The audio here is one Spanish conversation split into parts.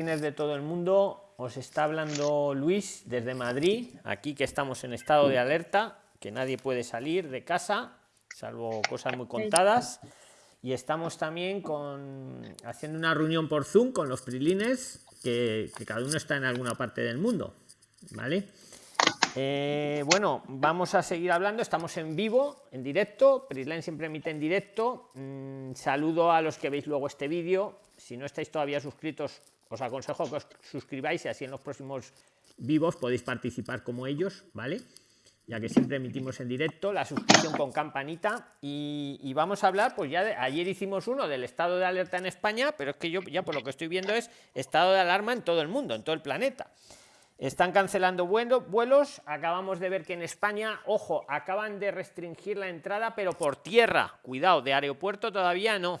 de todo el mundo, os está hablando Luis desde Madrid, aquí que estamos en estado de alerta, que nadie puede salir de casa, salvo cosas muy contadas. Y estamos también con, haciendo una reunión por Zoom con los prilines, que, cada uno está en alguna parte del mundo. ¿Vale? Eh, bueno, vamos a seguir hablando. Estamos en vivo, en directo. Prisline siempre emite en directo. Mm, saludo a los que veis luego este vídeo. Si no estáis todavía suscritos, os aconsejo que os suscribáis y así en los próximos vivos podéis participar como ellos, ¿vale? Ya que siempre emitimos en directo, la suscripción con campanita y, vamos a hablar, pues ya de, ayer hicimos uno del estado de alerta en España, pero es que yo ya por lo que estoy viendo es estado de alarma en todo el mundo, en todo el planeta. Están cancelando vuelos, acabamos de ver que en España, ojo, acaban de restringir la entrada, pero por tierra, cuidado, de aeropuerto todavía no.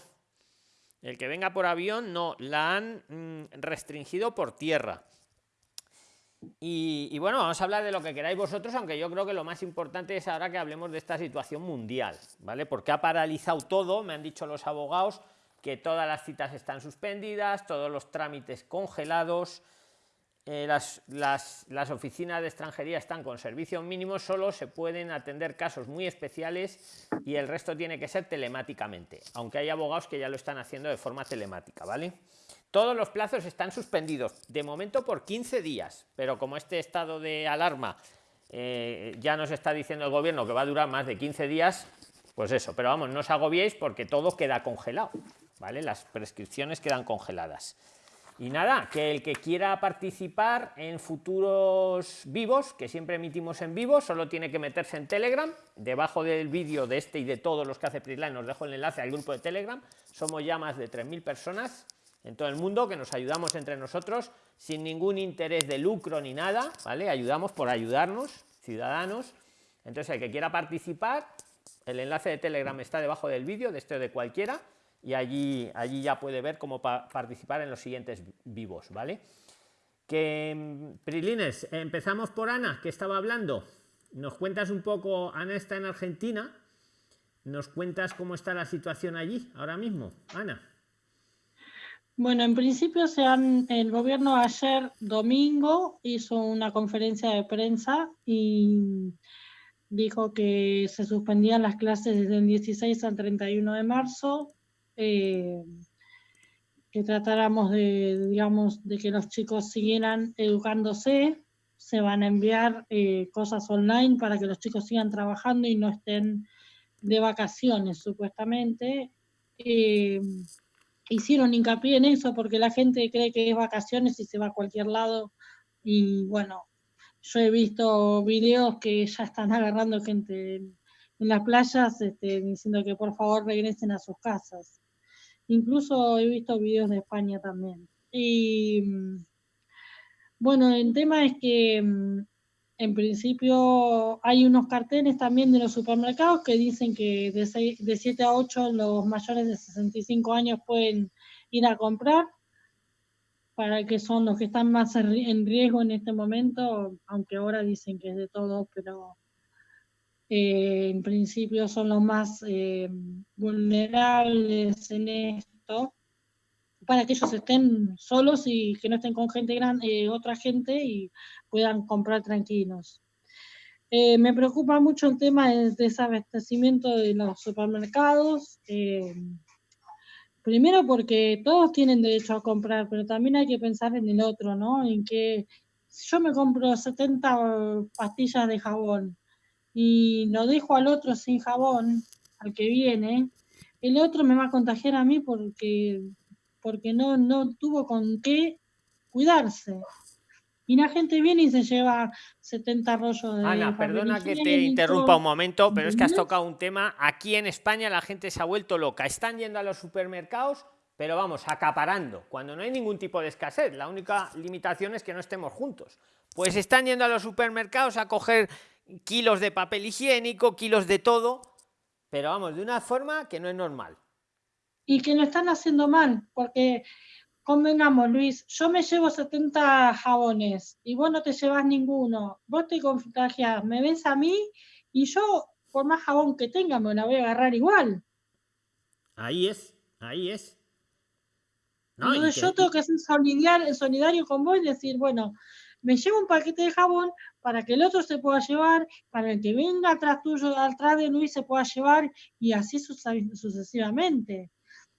El que venga por avión no, la han mm, restringido por tierra. Y, bueno, vamos a hablar de lo que queráis vosotros, aunque yo creo que lo más importante es ahora que hablemos de esta situación mundial, ¿vale? Porque ha paralizado todo, me han dicho los abogados que todas las citas están suspendidas, todos los trámites congelados, eh, las, las, oficinas de extranjería están con servicios mínimos, solo se pueden atender casos muy especiales y el resto tiene que ser telemáticamente, aunque hay abogados que ya lo están haciendo de forma telemática, ¿vale? Todos los plazos están suspendidos, de momento por 15 días, pero como este estado de alarma eh, ya nos está diciendo el gobierno que va a durar más de 15 días, pues eso, pero vamos, no os agobiéis porque todo queda congelado, ¿vale? Las prescripciones quedan congeladas. Y nada, que el que quiera participar en futuros vivos, que siempre emitimos en vivo, solo tiene que meterse en Telegram. Debajo del vídeo de este y de todos los que hace Prisline os dejo el enlace al grupo de Telegram. Somos ya más de 3.000 personas en todo el mundo que nos ayudamos entre nosotros sin ningún interés de lucro ni nada, ¿vale? Ayudamos por ayudarnos, ciudadanos. Entonces, el que quiera participar, el enlace de Telegram está debajo del vídeo, de este o de cualquiera y allí, allí ya puede ver cómo participar en los siguientes vivos, ¿vale? Que, mm, Prilines, empezamos por Ana, que estaba hablando. Nos cuentas un poco, Ana está en Argentina, nos cuentas cómo está la situación allí ahora mismo, Ana. Bueno, en principio se han, el gobierno ayer domingo hizo una conferencia de prensa y dijo que se suspendían las clases desde el 16 al 31 de marzo, eh, que tratáramos de, digamos, de que los chicos siguieran educándose, se van a enviar eh, cosas online para que los chicos sigan trabajando y no estén de vacaciones, supuestamente. Eh, hicieron hincapié en eso porque la gente cree que es vacaciones y se va a cualquier lado. Y bueno, yo he visto videos que ya están agarrando gente en, las playas este, diciendo que por favor regresen a sus casas. Incluso he visto videos de España también. Y mm, bueno, el tema es que mm, en principio hay unos carteles también de los supermercados que dicen que de, de 7 a 8 los mayores de 65 años pueden ir a comprar, para que son los que están más en riesgo en este momento, aunque ahora dicen que es de todo, pero eh, en principio son los más eh, vulnerables en esto, para que ellos estén solos y que no estén con gente grande, eh, otra gente y puedan comprar tranquilos. me preocupa mucho el tema del desabastecimiento de los supermercados. primero porque todos tienen derecho a comprar, pero también hay que pensar en el otro, ¿no? En que si yo me compro 70 pastillas de jabón y lo dejo al otro sin jabón, al que viene, el otro me va a contagiar a mí porque, porque no, no tuvo con qué cuidarse. Y la gente viene y se lleva 70 rollos de Ana, perdona que te interrumpa un momento, pero es que has tocado un tema. Aquí en España la gente se ha vuelto loca. Están yendo a los supermercados, pero vamos, acaparando, cuando no hay ningún tipo de escasez. La única limitación es que no estemos juntos. Pues están yendo a los supermercados a coger kilos de papel higiénico, kilos de todo, pero vamos, de una forma que no es normal. Y que lo están haciendo mal, porque convengamos, Luis, yo me llevo 70 jabones y vos no te llevas ninguno, vos te contagias, me ves a mí y yo, por más jabón que tenga, me la voy a agarrar igual. Ahí es, ahí es. Entonces yo tengo que ser solidario, solidario con vos y decir, bueno, me llevo un paquete de jabón para que el otro se pueda llevar, para el que venga atrás tuyo, atrás de Luis se pueda llevar y así sucesivamente.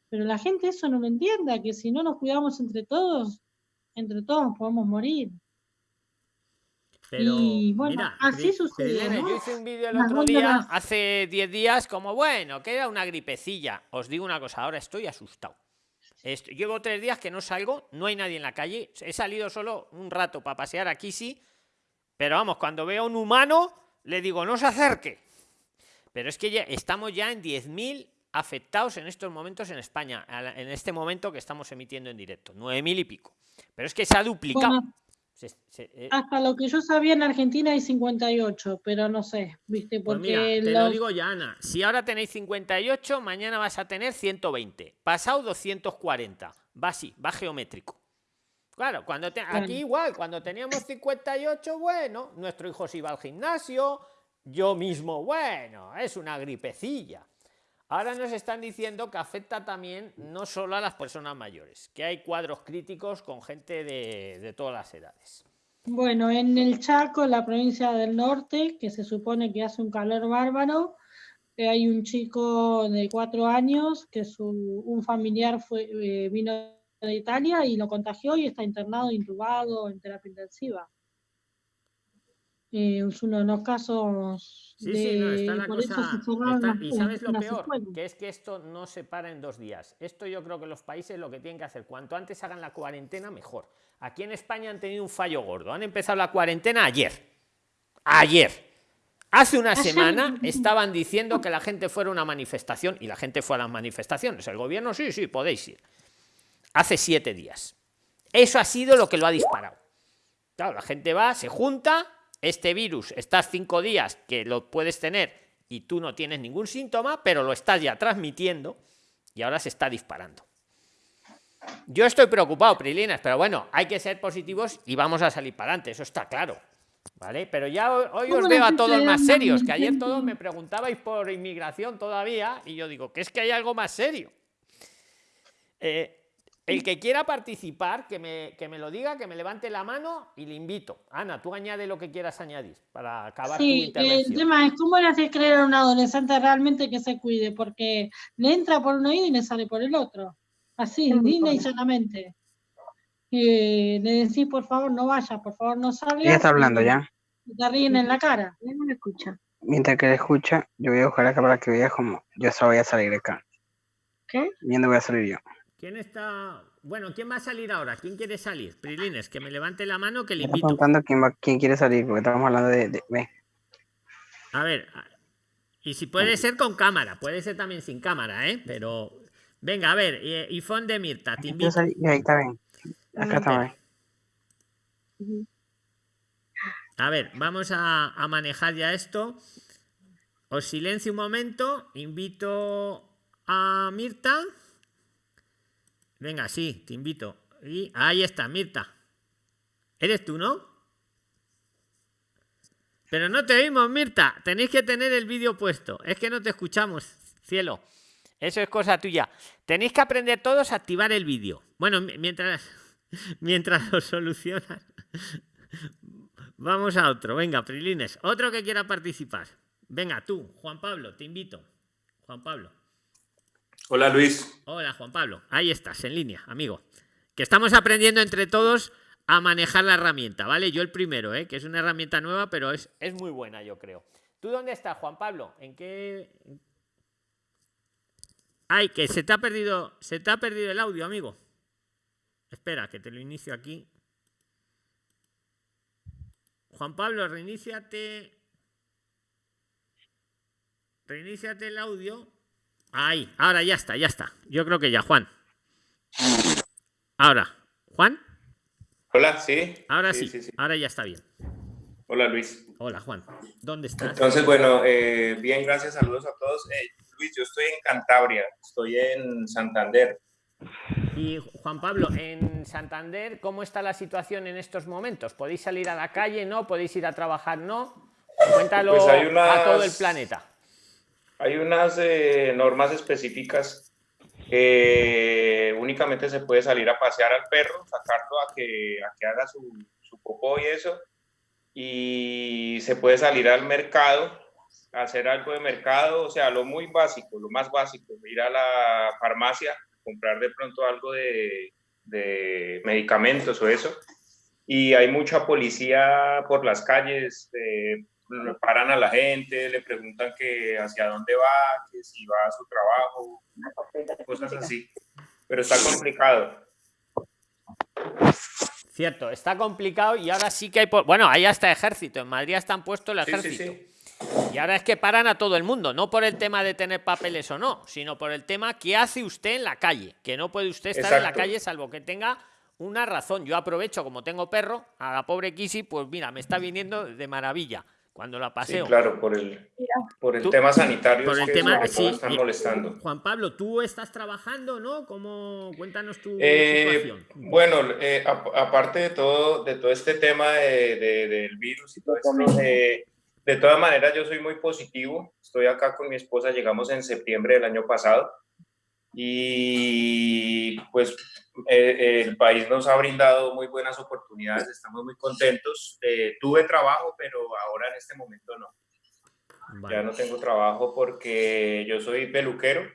Pero la gente eso no lo entienda, que si no nos cuidamos entre todos, entre todos podemos morir. Pero, y bueno, así sucede. Yo hice un vídeo el otro día, hace 10 días, como bueno, que era una gripecilla. Os digo una cosa, ahora estoy asustado. llevo tres días que no salgo, no hay nadie en la calle. He salido solo un rato para pasear aquí, sí. Pero vamos, cuando veo a un humano, le digo, no se acerque. Pero es que ya estamos ya en 10.000 afectados en estos momentos en España, en este momento que estamos emitiendo en directo. 9.000 y pico. Pero es que se ha duplicado. Eh, Hasta lo que yo sabía en Argentina hay 58, pero no sé, ¿viste? Pues Porque te lo digo ya, Ana. Si ahora tenéis 58, mañana vas a tener 120. Pasado 240. Va así, va geométrico. Claro, cuando aquí igual, cuando teníamos 58, bueno, nuestro hijo se iba al gimnasio, yo mismo, bueno, es una gripecilla. Ahora nos están diciendo que afecta también no solo a las personas mayores, que hay cuadros críticos con gente de, todas las edades. Bueno, en el Chaco, la provincia del norte, que se supone que hace un calor bárbaro, eh, hay un chico de cuatro años que su, un familiar fue, eh, vino de Italia y lo contagió y está internado, intubado en terapia intensiva. Eh, es uno de los casos. Sí, sí, no, está la cosa. y sabes lo peor, que es que esto no se para en dos días. Esto yo creo que los países lo que tienen que hacer, cuanto antes hagan la cuarentena, mejor. Aquí en España han tenido un fallo gordo. Han empezado la cuarentena ayer. Ayer. Hace una semana estaban diciendo que la gente fuera a una manifestación y la gente fue a las manifestaciones. El gobierno, sí, sí, podéis ir. Hace siete días. Eso ha sido lo que lo ha disparado. Claro, la gente va, se junta, este virus estás cinco días que lo puedes tener y tú no tienes ningún síntoma, pero lo estás ya transmitiendo y ahora se está disparando. Yo estoy preocupado, Prilinas, pero bueno, hay que ser positivos y vamos a salir para adelante, eso está claro. ¿Vale? Pero ya hoy os veo a todos más serios, que ayer todos me preguntabais por inmigración todavía y yo digo que es que hay algo más serio. Eh, el que quiera participar, que me, que me lo diga, que me levante la mano y le invito. Ana, tú añade lo que quieras añadir para acabar tu intervención. El tema es cómo le haces creer a un adolescente realmente que se cuide, porque le entra por un oído y le sale por el otro. Así, digna y sanamente. le decís, por favor, no vaya, por favor, no salga. Ya está hablando ya. Te ríen en la cara. No me escucha. Mientras que le escucha, yo voy a buscar acá para que vea como yo solo voy a salir de acá. ¿Qué? Viendo voy a salir yo. ¿Quién está? Bueno, ¿quién va a salir ahora? ¿Quién quiere salir? Prilines, que me levante la mano que le invito. contando quién, va, quién quiere salir, porque estamos hablando de, A ver, y si puede ser con cámara, puede ser también sin cámara, ¿eh? Pero, venga, a ver, y de Mirta, te invito. ahí está bien. Acá está bien. A ver, vamos a, a manejar ya esto. Os silencio un momento, invito a Mirta. Venga, sí, te invito. Y ahí está, Mirta. ¿Eres tú, no? Pero no te oímos, Mirta. Tenéis que tener el vídeo puesto. Es que no te escuchamos, cielo. Eso es cosa tuya. Tenéis que aprender todos a activar el vídeo. Bueno, mientras, mientras lo solucionas. Vamos a otro. Venga, Prilines. Otro que quiera participar. Venga, tú, Juan Pablo, te invito. Juan Pablo. Hola Luis. Hola Juan Pablo. Ahí estás, en línea, amigo. Que estamos aprendiendo entre todos a manejar la herramienta, ¿vale? Yo el primero, ¿eh? que es una herramienta nueva, pero es, es muy buena, yo creo. ¿Tú dónde estás, Juan Pablo? ¿En qué...? Ay, que se te ha perdido, se te ha perdido el audio, amigo. Espera, que te lo inicio aquí. Juan Pablo, reiníciate. Reiníciate el audio. Ahí, ahora ya está, ya está. Yo creo que ya, Juan. Ahora, Juan. Hola, sí. Ahora sí, ahora ya está bien. Hola, Luis. Hola, Juan. ¿Dónde estás? Entonces, bueno, eh, bien, gracias, saludos a todos. Eh, Luis, yo estoy en Cantabria, estoy en Santander. Y Juan Pablo, en Santander, ¿cómo está la situación en estos momentos? ¿Podéis salir a la calle? ¿No? ¿Podéis ir a trabajar? ¿No? Cuéntalo pues a todo el planeta hay unas eh, normas específicas Eh, únicamente se puede salir a pasear al perro, sacarlo a que, a que haga su, su popó y eso. Y se puede salir al mercado, hacer algo de mercado, o sea, lo muy básico, lo más básico, ir a la farmacia, comprar de pronto algo de, de medicamentos o eso. Y hay mucha policía por las calles, eh, paran a la gente, le preguntan que hacia dónde va, que si va a su trabajo, cosas así. Pero está complicado. Cierto, está complicado y ahora sí que hay... Bueno, hay hasta ejército. En Madrid están puestos el ejército. sí, sí. Y ahora es que paran a todo el mundo, no por el tema de tener papeles o no, sino por el tema que hace usted en la calle, que no puede usted estar en la calle salvo que tenga una razón. Yo aprovecho, como tengo perro, a la pobre Kisi, pues mira, me está viniendo de maravilla cuando la Sí, paseo. claro, por el, por el tema sanitario por el que tema- sí, están molestando. Juan Pablo, tú estás trabajando, ¿no? ¿Cómo? Cuéntanos tu Eh, situación. bueno, eh, ap- aparte de todo, de todo este tema de- de- del virus y todo esto, eh, de todas maneras yo soy muy positivo. Estoy acá con mi esposa, llegamos en septiembre del año pasado y pues eh, el país nos ha brindado muy buenas oportunidades, estamos muy contentos. Eh, tuve trabajo, pero ahora en este momento no. Vale. Ya no tengo trabajo porque yo soy peluquero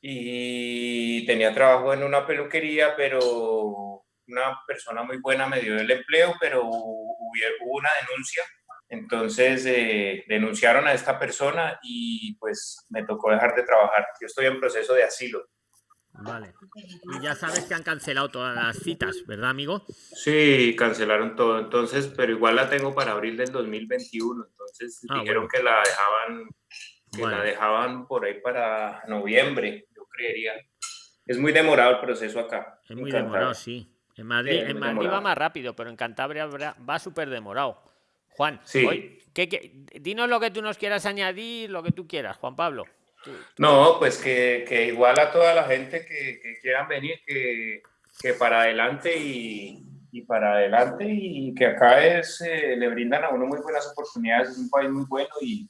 y tenía trabajo en una peluquería, pero una persona muy buena me dio el empleo, pero hubo, hubo una denuncia. Entonces eh, denunciaron a esta persona y pues me tocó dejar de trabajar. Yo estoy en proceso de asilo. Vale. Y ya sabes que han cancelado todas las citas, ¿verdad, amigo? Sí, cancelaron todo, entonces, pero igual la tengo para abril del 2021, entonces Ah, dijeron bueno. que la dejaban, que la Vale. dejaban por ahí para noviembre, yo creería. Es muy demorado el proceso acá. Es muy demorado, sí. En Madrid, Sí, en Madrid va más rápido, pero en Cantabria va súper demorado. Juan, Sí. hoy- ¿qué- qué? dinos lo que tú nos quieras añadir, lo que tú quieras, Juan Pablo. No, pues que, que igual a toda la gente que, que quieran venir, que, que para adelante y, y para adelante y que acá es, eh, le brindan a uno muy buenas oportunidades, es un país muy bueno y,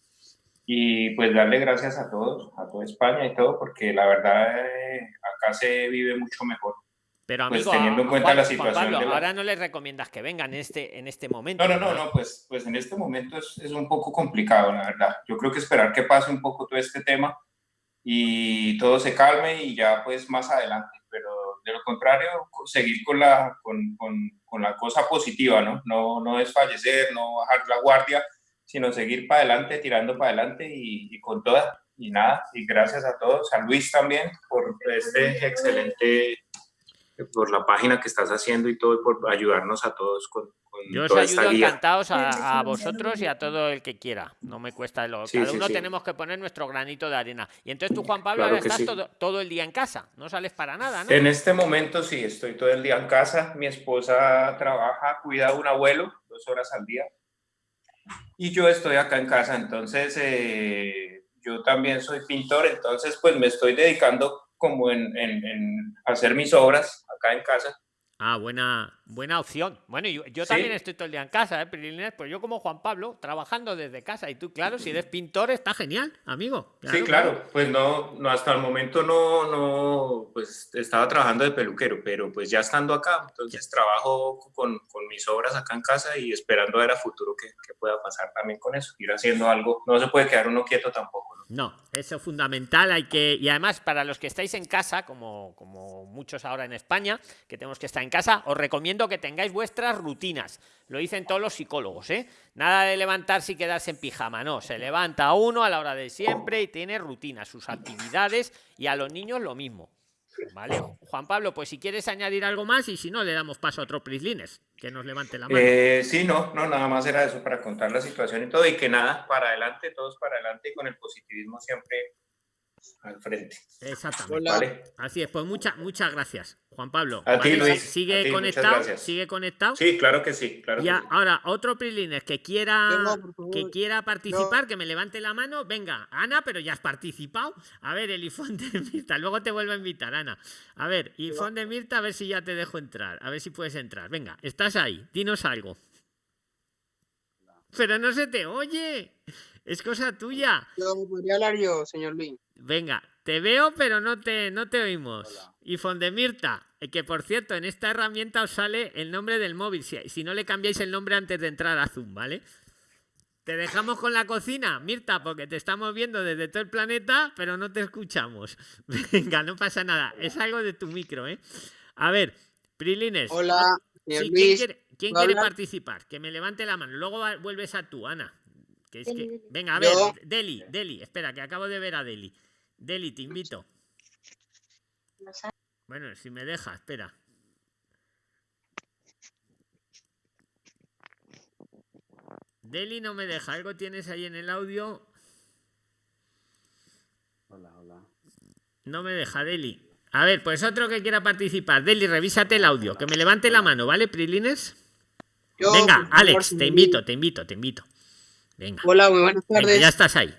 y pues darle gracias a todos, a toda España y todo, porque la verdad eh, acá se vive mucho mejor. Pero Pues amigo, teniendo en cuenta Juan- la situación Pablo, de la- ahora no les recomiendas que vengan en este, en este momento. No, no, no, no, pues, pues en este momento es, es un poco complicado, la verdad. Yo creo que esperar que pase un poco todo este tema y todo se calme y ya pues más adelante, pero de lo contrario, seguir con la, con, con, con la cosa positiva, ¿no? ¿no? No desfallecer, no bajar la guardia, sino seguir para adelante, tirando para adelante y, y con toda. Y nada, y gracias a todos, a Luis también por este excelente, por la página que estás haciendo y todo, y por ayudarnos a todos con, con Yo os toda esta ayudo guía. encantados a, a vosotros y a todo el que quiera. No me cuesta lo. Sí, Cada sí, uno sí. tenemos que poner nuestro granito de arena. Y entonces tú, Juan Pablo, Claro ahora estás sí. todo, todo el día en casa. No sales para nada, ¿no? En este momento sí, estoy todo el día en casa. Mi esposa trabaja, cuida a un abuelo dos horas al día. Y yo estoy acá en casa, entonces eh, yo también soy pintor, entonces pues me estoy dedicando como en, en- en hacer mis obras acá en casa. Ah, buena, buena opción. Bueno, yo, yo Sí. también estoy todo el día en casa, ¿eh, Prilines? Pues yo como Juan Pablo, trabajando desde casa. Y tú, claro, si eres pintor, está genial, amigo. sí, claro, pues no, no, hasta el momento no, no, pues estaba trabajando de peluquero, pero pues ya estando acá, entonces trabajo con, con mis obras acá en casa y esperando a ver a futuro qué, qué pueda pasar también con eso, ir haciendo algo, no se puede quedar uno quieto tampoco, ¿no? No, eso es fundamental. Hay que, y además, para los que estáis en casa, como, como muchos ahora en España, que tenemos que estar en casa, os recomiendo que tengáis vuestras rutinas. Lo dicen todos los psicólogos, ¿eh? Nada de levantarse y quedarse en pijama, no. Se levanta uno a la hora de siempre y tiene rutinas, sus actividades, y a los niños lo mismo. Vale, Juan Pablo, pues si quieres añadir algo más y si no, le damos paso a otro Prislines, que nos levante la mano. Eh, sí, no, no, nada más era eso para contar la situación y todo, y que nada, para adelante, todos para adelante y con el positivismo siempre al frente, Exactamente. Hola. ¿vale? Así es, pues muchas, muchas gracias, Juan Pablo. A ti, Luis, Sigue a ti, conectado, gracias. sigue conectado. Sí, claro que sí, claro que Ya, sí. ahora, otro Prilines que quiera que quiera participar, que me levante la mano. Venga, Ana, pero ya has participado. A ver, el ifón de Mirta, luego te vuelvo a invitar, Ana. A ver, ifón de Mirta, a ver si ya te dejo entrar. A ver si puedes entrar. Venga, estás ahí, dinos algo. Pero no se te oye. Es cosa tuya. Yo, ¿me podría hablar yo, señor Luis? Venga, te veo, pero no te, no te oímos. Y Fondemirta, eh, que por cierto, en esta herramienta os sale el nombre del móvil. Si, si no le cambiáis el nombre antes de entrar a Zoom, ¿vale? Te dejamos con la cocina, Mirta, porque te estamos viendo desde todo el planeta, pero no te escuchamos. Venga, no pasa nada. Es algo de tu micro, ¿eh? A ver, Prilines. Hola, señor Sí, ¿quién Luis. quiere, quién ¿puedo quiere participar? Que me levante la mano. Luego vuelves a tú, Ana. Que es que- Deli, Deli. Venga, a ver, Yo. Deli, Deli, espera, que acabo de ver a Deli. Deli, te invito. Bueno, si me deja, espera. Deli no me deja. ¿Algo tienes ahí en el audio? Hola, hola. No me deja, Deli. A ver, pues otro que quiera participar. Deli, revísate el audio. Que me levante la mano, ¿vale, Prilines? Yo, Venga, Alex, te invito, te invito, te invito. Venga. Hola, muy buenas Venga, tardes. ya estás ahí.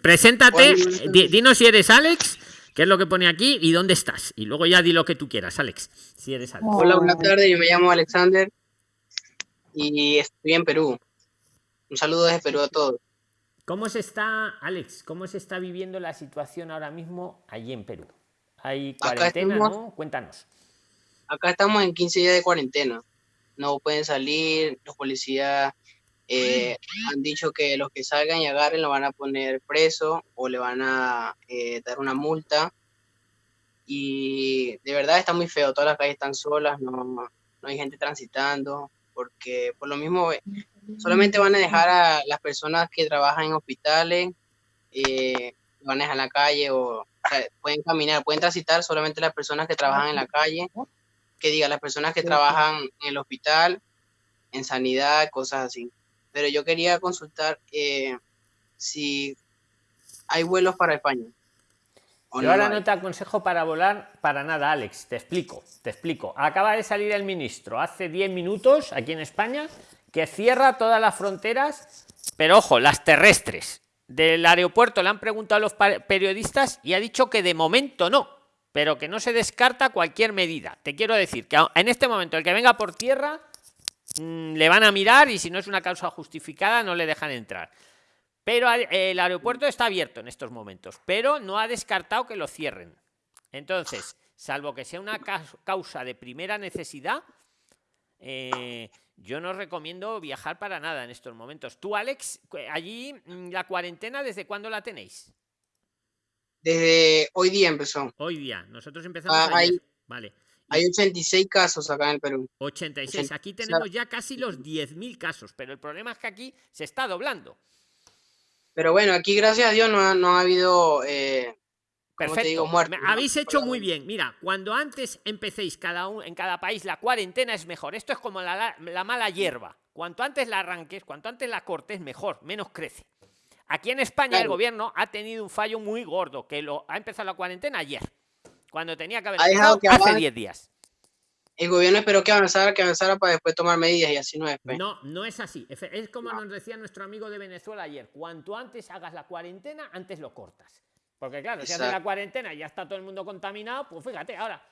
Preséntate, Hola, dinos si eres Alex, qué es lo que pone aquí y dónde estás. Y luego ya di lo que tú quieras, Alex, si eres Alex. Hola, buenas tardes. Yo me llamo Alexander y estoy en Perú. Un saludo desde Perú a todos. ¿Cómo se está, Alex, cómo se está viviendo la situación ahora mismo allí en Perú? ¿Hay cuarentena, estamos- no? Cuéntanos. Acá estamos en 15 días de cuarentena. No pueden salir. Los policías eh, han dicho que los que salgan y agarren lo van a poner preso o le van a eh, dar una multa. Y de verdad está muy feo. Todas las calles están solas, no, no hay gente transitando. Porque por lo mismo eh, solamente van a dejar a las personas que trabajan en hospitales, eh, van a dejar en la calle o, o sea, pueden caminar, pueden transitar solamente las personas que trabajan en la calle, que diga las personas que trabajan en el hospital, en sanidad, cosas así. Pero yo quería consultar eh, si hay vuelos para España. ¿o Yo ahora hay? no te aconsejo para volar para nada, Alex. Te explico, te explico. Acaba de salir el ministro hace 10 minutos aquí en España que cierra todas las fronteras, pero ojo, las terrestres. Del aeropuerto le han preguntado a los periodistas y ha dicho que de momento no, pero que no se descarta cualquier medida. Te quiero decir que en este momento el que venga por tierra mm, le van a mirar y si no es una causa justificada no le dejan entrar. Pero el aeropuerto está abierto en estos momentos, pero no ha descartado que lo cierren. Entonces, salvo que sea una causa de primera necesidad, eh, yo no recomiendo viajar para nada en estos momentos. Tú, Alex, allí mm, la cuarentena, ¿desde cuándo la tenéis? Desde hoy día empezó. Hoy día. Nosotros empezamos Ah, hay- Vale. Hay 86 casos acá en el Perú. 86. Ochen- Aquí tenemos ya casi los 10.000 casos, pero el problema es que aquí se está doblando. Pero bueno, aquí gracias a Dios no ha, no ha habido, eh. Muertos. Habéis hecho muy bien. Mira, cuando antes empecéis cada un, en cada país la cuarentena es mejor. Esto es como la, la- la mala hierba. Cuanto antes la arranques, cuanto antes la cortes, mejor, menos crece. Aquí en España el gobierno ha tenido un fallo muy gordo, que lo ha empezado la cuarentena ayer, cuando tenía que haber Ha dejado que hace avance. 10 días. El gobierno esperó que avanzara, que avanzara para después tomar medidas y así no es. pues. No, no es así. Es como nos decía nuestro amigo de Venezuela ayer. Cuanto antes hagas la cuarentena, antes lo cortas. Porque claro, si haces la cuarentena y ya está todo el mundo contaminado, pues fíjate, ahora.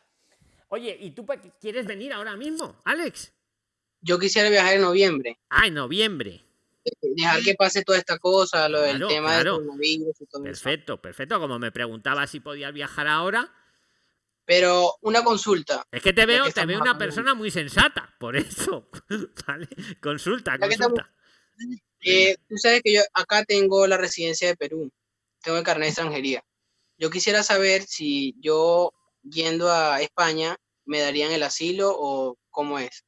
Oye, ¿y tú quieres venir ahora mismo, Alex? Yo quisiera viajar en noviembre, Ah, en noviembre. dejar que pase toda esta cosa, lo del tema claro. del coronavirus y todo eso. Perfecto, perfecto. Como me preguntaba si podías viajar ahora, Pero una consulta, es que te veo, que te veo una persona muy sensata, por eso. ¿Vale? Consulta, consulta. eh, tú sabes que yo acá tengo la residencia de Perú, tengo el carnet de extranjería. Yo quisiera saber si yo yendo a España me darían el asilo o cómo es.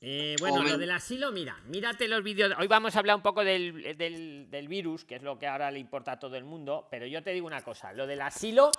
Eh, bueno, lo del asilo, mira, mírate los vídeos. Hoy vamos a hablar un poco del, del- del virus, que es lo que ahora le importa a todo el mundo, pero yo te digo una cosa, lo del asilo,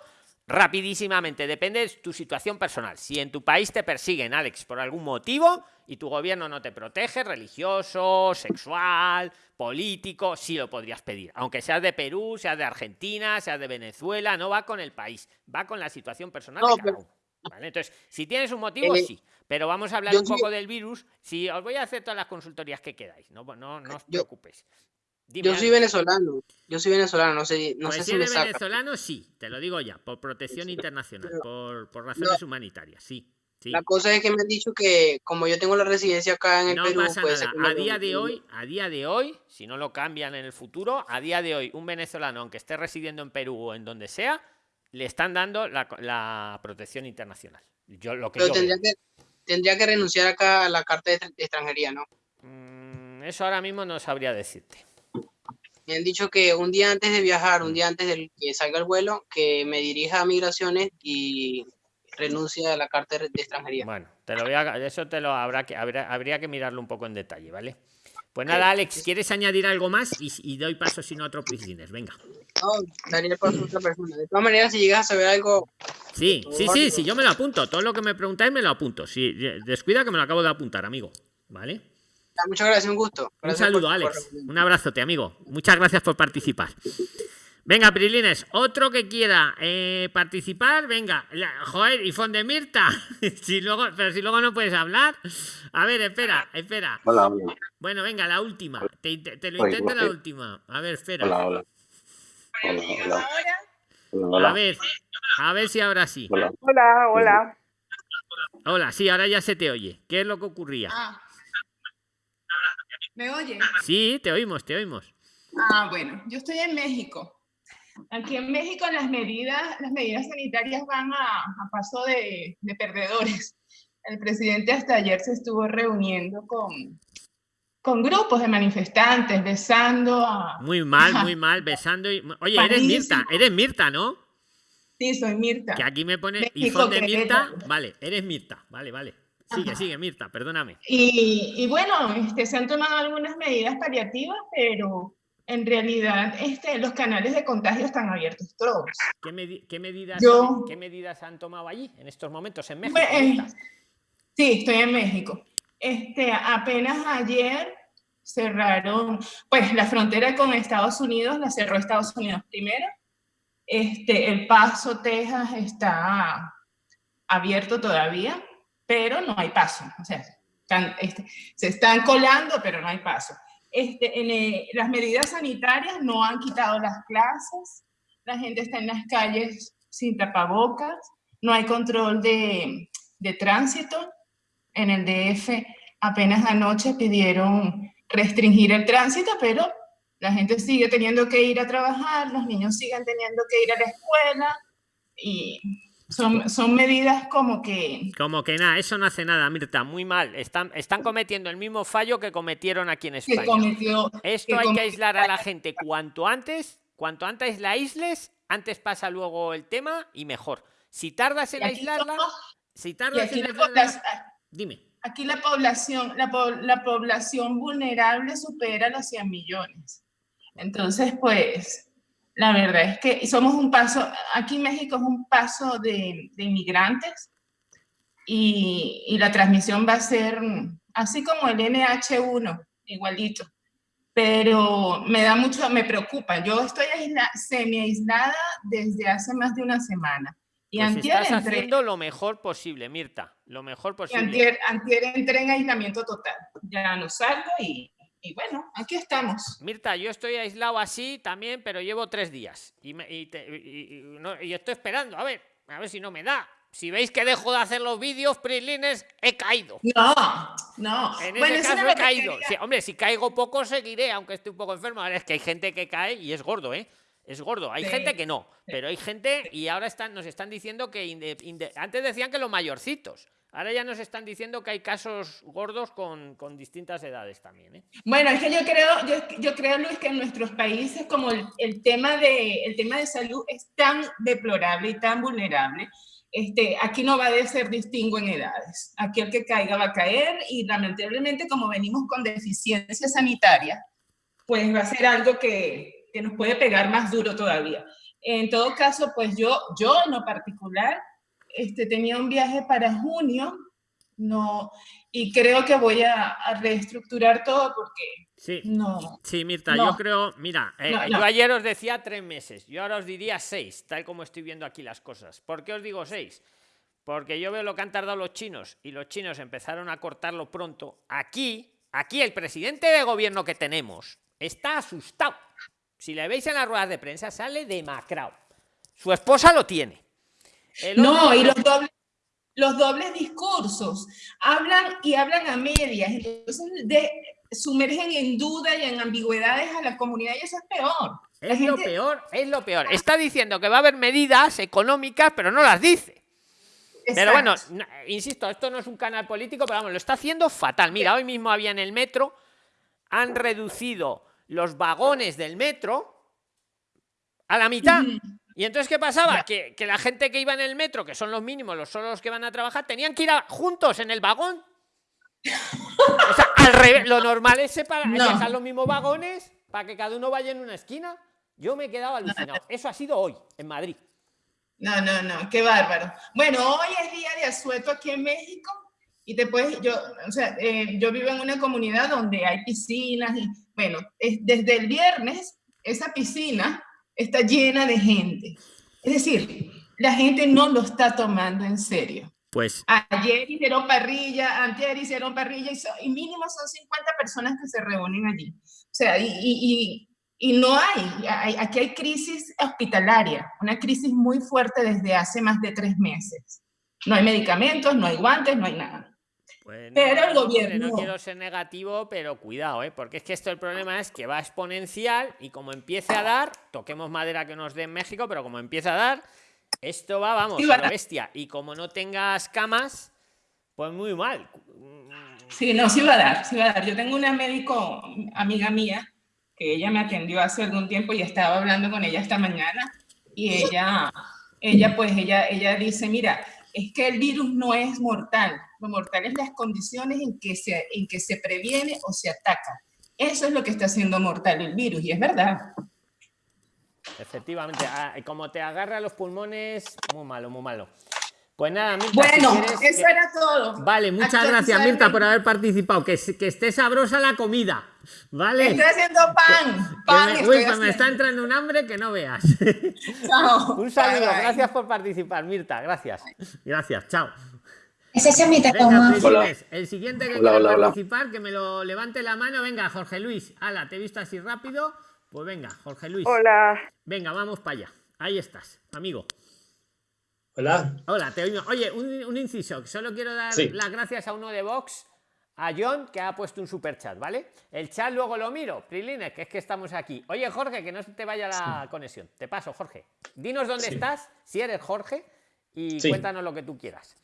rapidísimamente, depende de tu situación personal. Si en tu país te persiguen, Alex, por algún motivo y tu gobierno no te protege, religioso, sexual, político, sí lo podrías pedir. Aunque seas de Perú, seas de Argentina, seas de Venezuela, no va con el país, va con la situación personal No, de cada pero- uno. ¿Vale? Entonces, si tienes un motivo, Eh, sí. Pero vamos a hablar un sí- poco del virus. Si os voy a hacer todas las consultorías que quedáis, no, no, no os preocupéis. Dime, Yo soy venezolano, yo soy venezolano, no sé, no Pues sé si me eres saca. venezolano, sí, te lo digo ya, por protección internacional, por, por razones humanitarias, sí. La cosa es que me han dicho que como yo tengo la residencia acá en el no Perú, pasa nada. que A día de hoy, a día de hoy, si no lo cambian en el futuro, a día de hoy, un venezolano, aunque esté residiendo en Perú o en donde sea, le están dando la, la protección internacional. Yo lo que Pero yo tendría que, tendría que renunciar acá a la carta de, de extranjería, ¿no? Mm, eso ahora mismo no sabría decirte. Me han dicho que un día antes de viajar, un día antes de que salga el vuelo, que me dirija a migraciones y renuncie a la carta de extranjería. Bueno, te lo voy a, eso te lo habrá que habrá- habría que mirarlo un poco en detalle, ¿vale? Pues nada, Alex, ¿quieres añadir algo más? Y, y doy paso si no a otro Prisliners. Venga. No, daría paso a otra persona. De todas maneras, si llegas a saber algo, Sí, sí, sí, sí, yo me lo apunto. Todo lo que me preguntáis me lo apunto. Si descuida que me lo acabo de apuntar, amigo. ¿Vale? Muchas gracias, un gusto. Un saludo, por- Alex. Un abrazote, amigo. Muchas gracias por participar. Venga, Prilines, otro que quiera eh, participar, venga. La- joder, y Fon de Mirta. si luego, pero si luego no puedes hablar. A ver, espera, espera. Hola, hola. Bueno, venga, la última. Te, lo Oye, intento la última. A ver, espera. Hola, hola. Hola, hola. Hola, A hola. ver, a ver si ahora sí. Hola. hola, hola. Hola, sí, ahora ya se te oye. ¿Qué es lo que ocurría? Ah. ¿Me oye? Sí, te oímos, te oímos. Ah, bueno, yo estoy en México. Aquí en México las medidas, las medidas sanitarias van a, a paso de, de perdedores. El presidente hasta ayer se estuvo reuniendo con, con grupos de manifestantes, besando a... Muy mal, muy mal, besando y... Oye, eres Mirta, eres Mirta, ¿no? Sí, soy Mirta. Que aquí me pone México, iPhone de Mirta. Vale, eres Mirta. Vale, vale. Sigue, Ajá. sigue, Mirta, perdóname. Y, y bueno, este, se han tomado algunas medidas paliativas, pero en realidad este, los canales de contagio están abiertos todos. ¿Qué, medi- qué medidas, Yo- ¿Qué medidas han tomado allí en estos momentos en México? Mirta? Sí, estoy en México. Este, apenas ayer cerraron, pues la frontera con Estados Unidos la cerró Estados Unidos primero. Este, el Paso, Texas está abierto todavía, pero no hay paso. O sea, están, este, se están colando, pero no hay paso. Este, en, eh, las medidas sanitarias no han quitado las clases, la gente está en las calles sin tapabocas, no hay control de, de tránsito. En el DF apenas anoche pidieron restringir el tránsito, pero la gente sigue teniendo que ir a trabajar, los niños siguen teniendo que ir a la escuela y son, son medidas como que Como que nada, eso no hace nada, Mirta. Muy mal. Están, están cometiendo el mismo fallo que cometieron aquí en que España. cometió Esto que hay que aislar a la gente cuanto antes. Cuanto antes la aísles, antes pasa luego el tema y mejor. Si tardas en aislarla, somos- si tardas aquí en la aislarla, población- dime. aquí la población, la, po- la población vulnerable supera los 100 millones. Entonces, pues, la verdad es que somos un paso, aquí México es un paso de, de inmigrantes y, y la transmisión va a ser así como el NH1, igualito. Pero me da mucho, me preocupa. Yo estoy aisla- semi aislada desde hace más de una semana. Y Pues antier estás entré- haciendo lo mejor posible, Mirta. Lo mejor y posible. antier, antier entré en aislamiento total. Ya no salgo y, y bueno, aquí estamos. Mirta, yo estoy aislado así también, pero llevo tres días. Y, me- y te- y- no- y estoy esperando, a ver, a ver si no me da. Si veis que dejo de hacer los vídeos, Prislines, he caído. No, no. En Bueno, ese caso he caído. Sí, hombre, si caigo poco, seguiré, aunque esté un poco enfermo. Ahora es que hay gente que cae y es gordo, ¿eh? Es gordo. Hay Sí, gente que no, pero hay gente y ahora están, nos están diciendo que inde- inde- antes decían que los mayorcitos. Ahora ya nos están diciendo que hay casos gordos con, con distintas edades también, ¿eh? Bueno, es que yo creo, yo, yo creo, Luis, que en nuestros países como el, el tema de, el tema de salud es tan deplorable y tan vulnerable, este, aquí no va a ser distingo en edades. Aquí el que caiga va a caer y lamentablemente como venimos con deficiencia sanitaria, pues va a ser algo que, que nos puede pegar más duro todavía. En todo caso, pues yo, yo en lo particular, este, tenía un viaje para junio, no, y creo que voy a, a reestructurar todo porque Sí. no. Sí, Mirta, No. yo creo, mira, eh, No, yo ayer os decía tres meses, yo ahora os diría seis, tal como estoy viendo aquí las cosas. ¿Por qué os digo seis? Porque yo veo lo que han tardado los chinos y los chinos empezaron a cortarlo pronto. Aquí, aquí el presidente de gobierno que tenemos está asustado. Si le veis en las ruedas de prensa, sale demacrado. Su esposa lo tiene. No, y los dobles, los dobles discursos, hablan y hablan a medias, entonces de, sumergen en duda y en ambigüedades a la comunidad y eso es peor. Es lo peor, es lo peor. Está diciendo que va a haber medidas económicas, pero no las dice. Pero bueno, insisto, esto no es un canal político, pero vamos, lo está haciendo fatal. Mira, hoy mismo había en el metro, han reducido los vagones del metro a la mitad. Y entonces, ¿qué pasaba? Que, la gente que iba en el metro, que son los mínimos, los solos que van a trabajar, tenían que ir juntos en el vagón. O sea, al revés, lo normal es separar, dejar los mismos vagones para que cada uno vaya en una esquina. Yo me he quedado alucinado. Eso ha sido hoy, en Madrid. No, no, no, qué bárbaro. Bueno, hoy es día de asueto aquí en México y después yo, o sea, eh, yo vivo en una comunidad donde hay piscinas y, bueno, es, desde el viernes esa piscina está llena de gente. Es decir, la gente no lo está tomando en serio. Pues ayer hicieron parrilla, antes hicieron parrilla y, mínimo son 50 personas que se reúnen allí. O sea, y y no hay, aquí hay crisis hospitalaria, una crisis muy fuerte desde hace más de tres meses. No hay medicamentos, no hay guantes, no hay nada. Pero el gobierno... No quiero ser negativo, pero cuidado, ¿eh? porque es que esto el problema es que va exponencial y como empiece a dar, toquemos madera que nos dé en México, pero como empieza a dar, esto va, vamos, a la bestia. Y como no tengas camas, pues muy mal. Sí, no, sí va a dar, sí va a dar. Yo tengo una médico, amiga mía, que ella me atendió hace algún tiempo y estaba hablando con ella esta mañana y ella, ella pues ella, ella dice, mira, es que el virus no es mortal, lo mortal es las condiciones en que se, en que se previene o se ataca. Eso es lo que está haciendo mortal el virus y es verdad. Efectivamente, ah, como te agarra los pulmones, muy malo, muy malo. Pues nada, Mirta, Bueno, eso era todo. Vale, muchas gracias, Mirta, por haber participado. Que, que esté sabrosa la comida. ¿Vale? Estoy haciendo pan. pan me, uy, pues me está entrando un hambre que no veas. Chao. un saludo, gracias por participar, Mirta. Gracias. Gracias, chao. Ese es mi Venga, El siguiente que quiera participar, que me lo levante la mano. Venga, Jorge Luis. Ala, te he visto así rápido. Pues venga, Jorge Luis. Hola. Venga, vamos para allá. Ahí estás, amigo. Hola. Hola, te oigo. Oye, un, inciso. Solo quiero dar las gracias a uno de Vox, a John, que ha puesto un super chat, ¿vale? El chat luego lo miro, Prilines, que es que estamos aquí. Oye, Jorge, que no te vaya la conexión. Te paso, Jorge. Dinos dónde estás, si eres Jorge, y cuéntanos lo que tú quieras.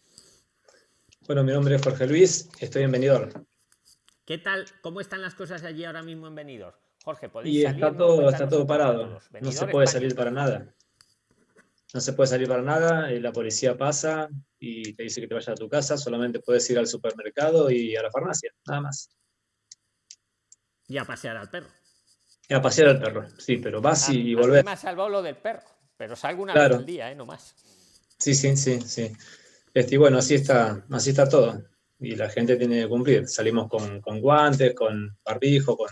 Bueno, mi nombre es Jorge Luis, estoy en Benidorm. ¿Qué tal? ¿Cómo están las cosas allí ahora mismo en Benidorm? Jorge, ¿podéis y está todo, está todo parado. No se puede salir para nada no se puede salir para nada, y la policía pasa y te dice que te vayas a tu casa, solamente puedes ir al supermercado y a la farmacia, nada más. Y a pasear al perro. Y a pasear al perro, sí, pero vas y, volvés. Me ha salvado lo del perro, pero salgo una vez al día, ¿eh? No más. Sí, sí, sí, sí. Este, y bueno, así está, así está todo. Y la gente tiene que cumplir. Salimos con, guantes, con barbijo, con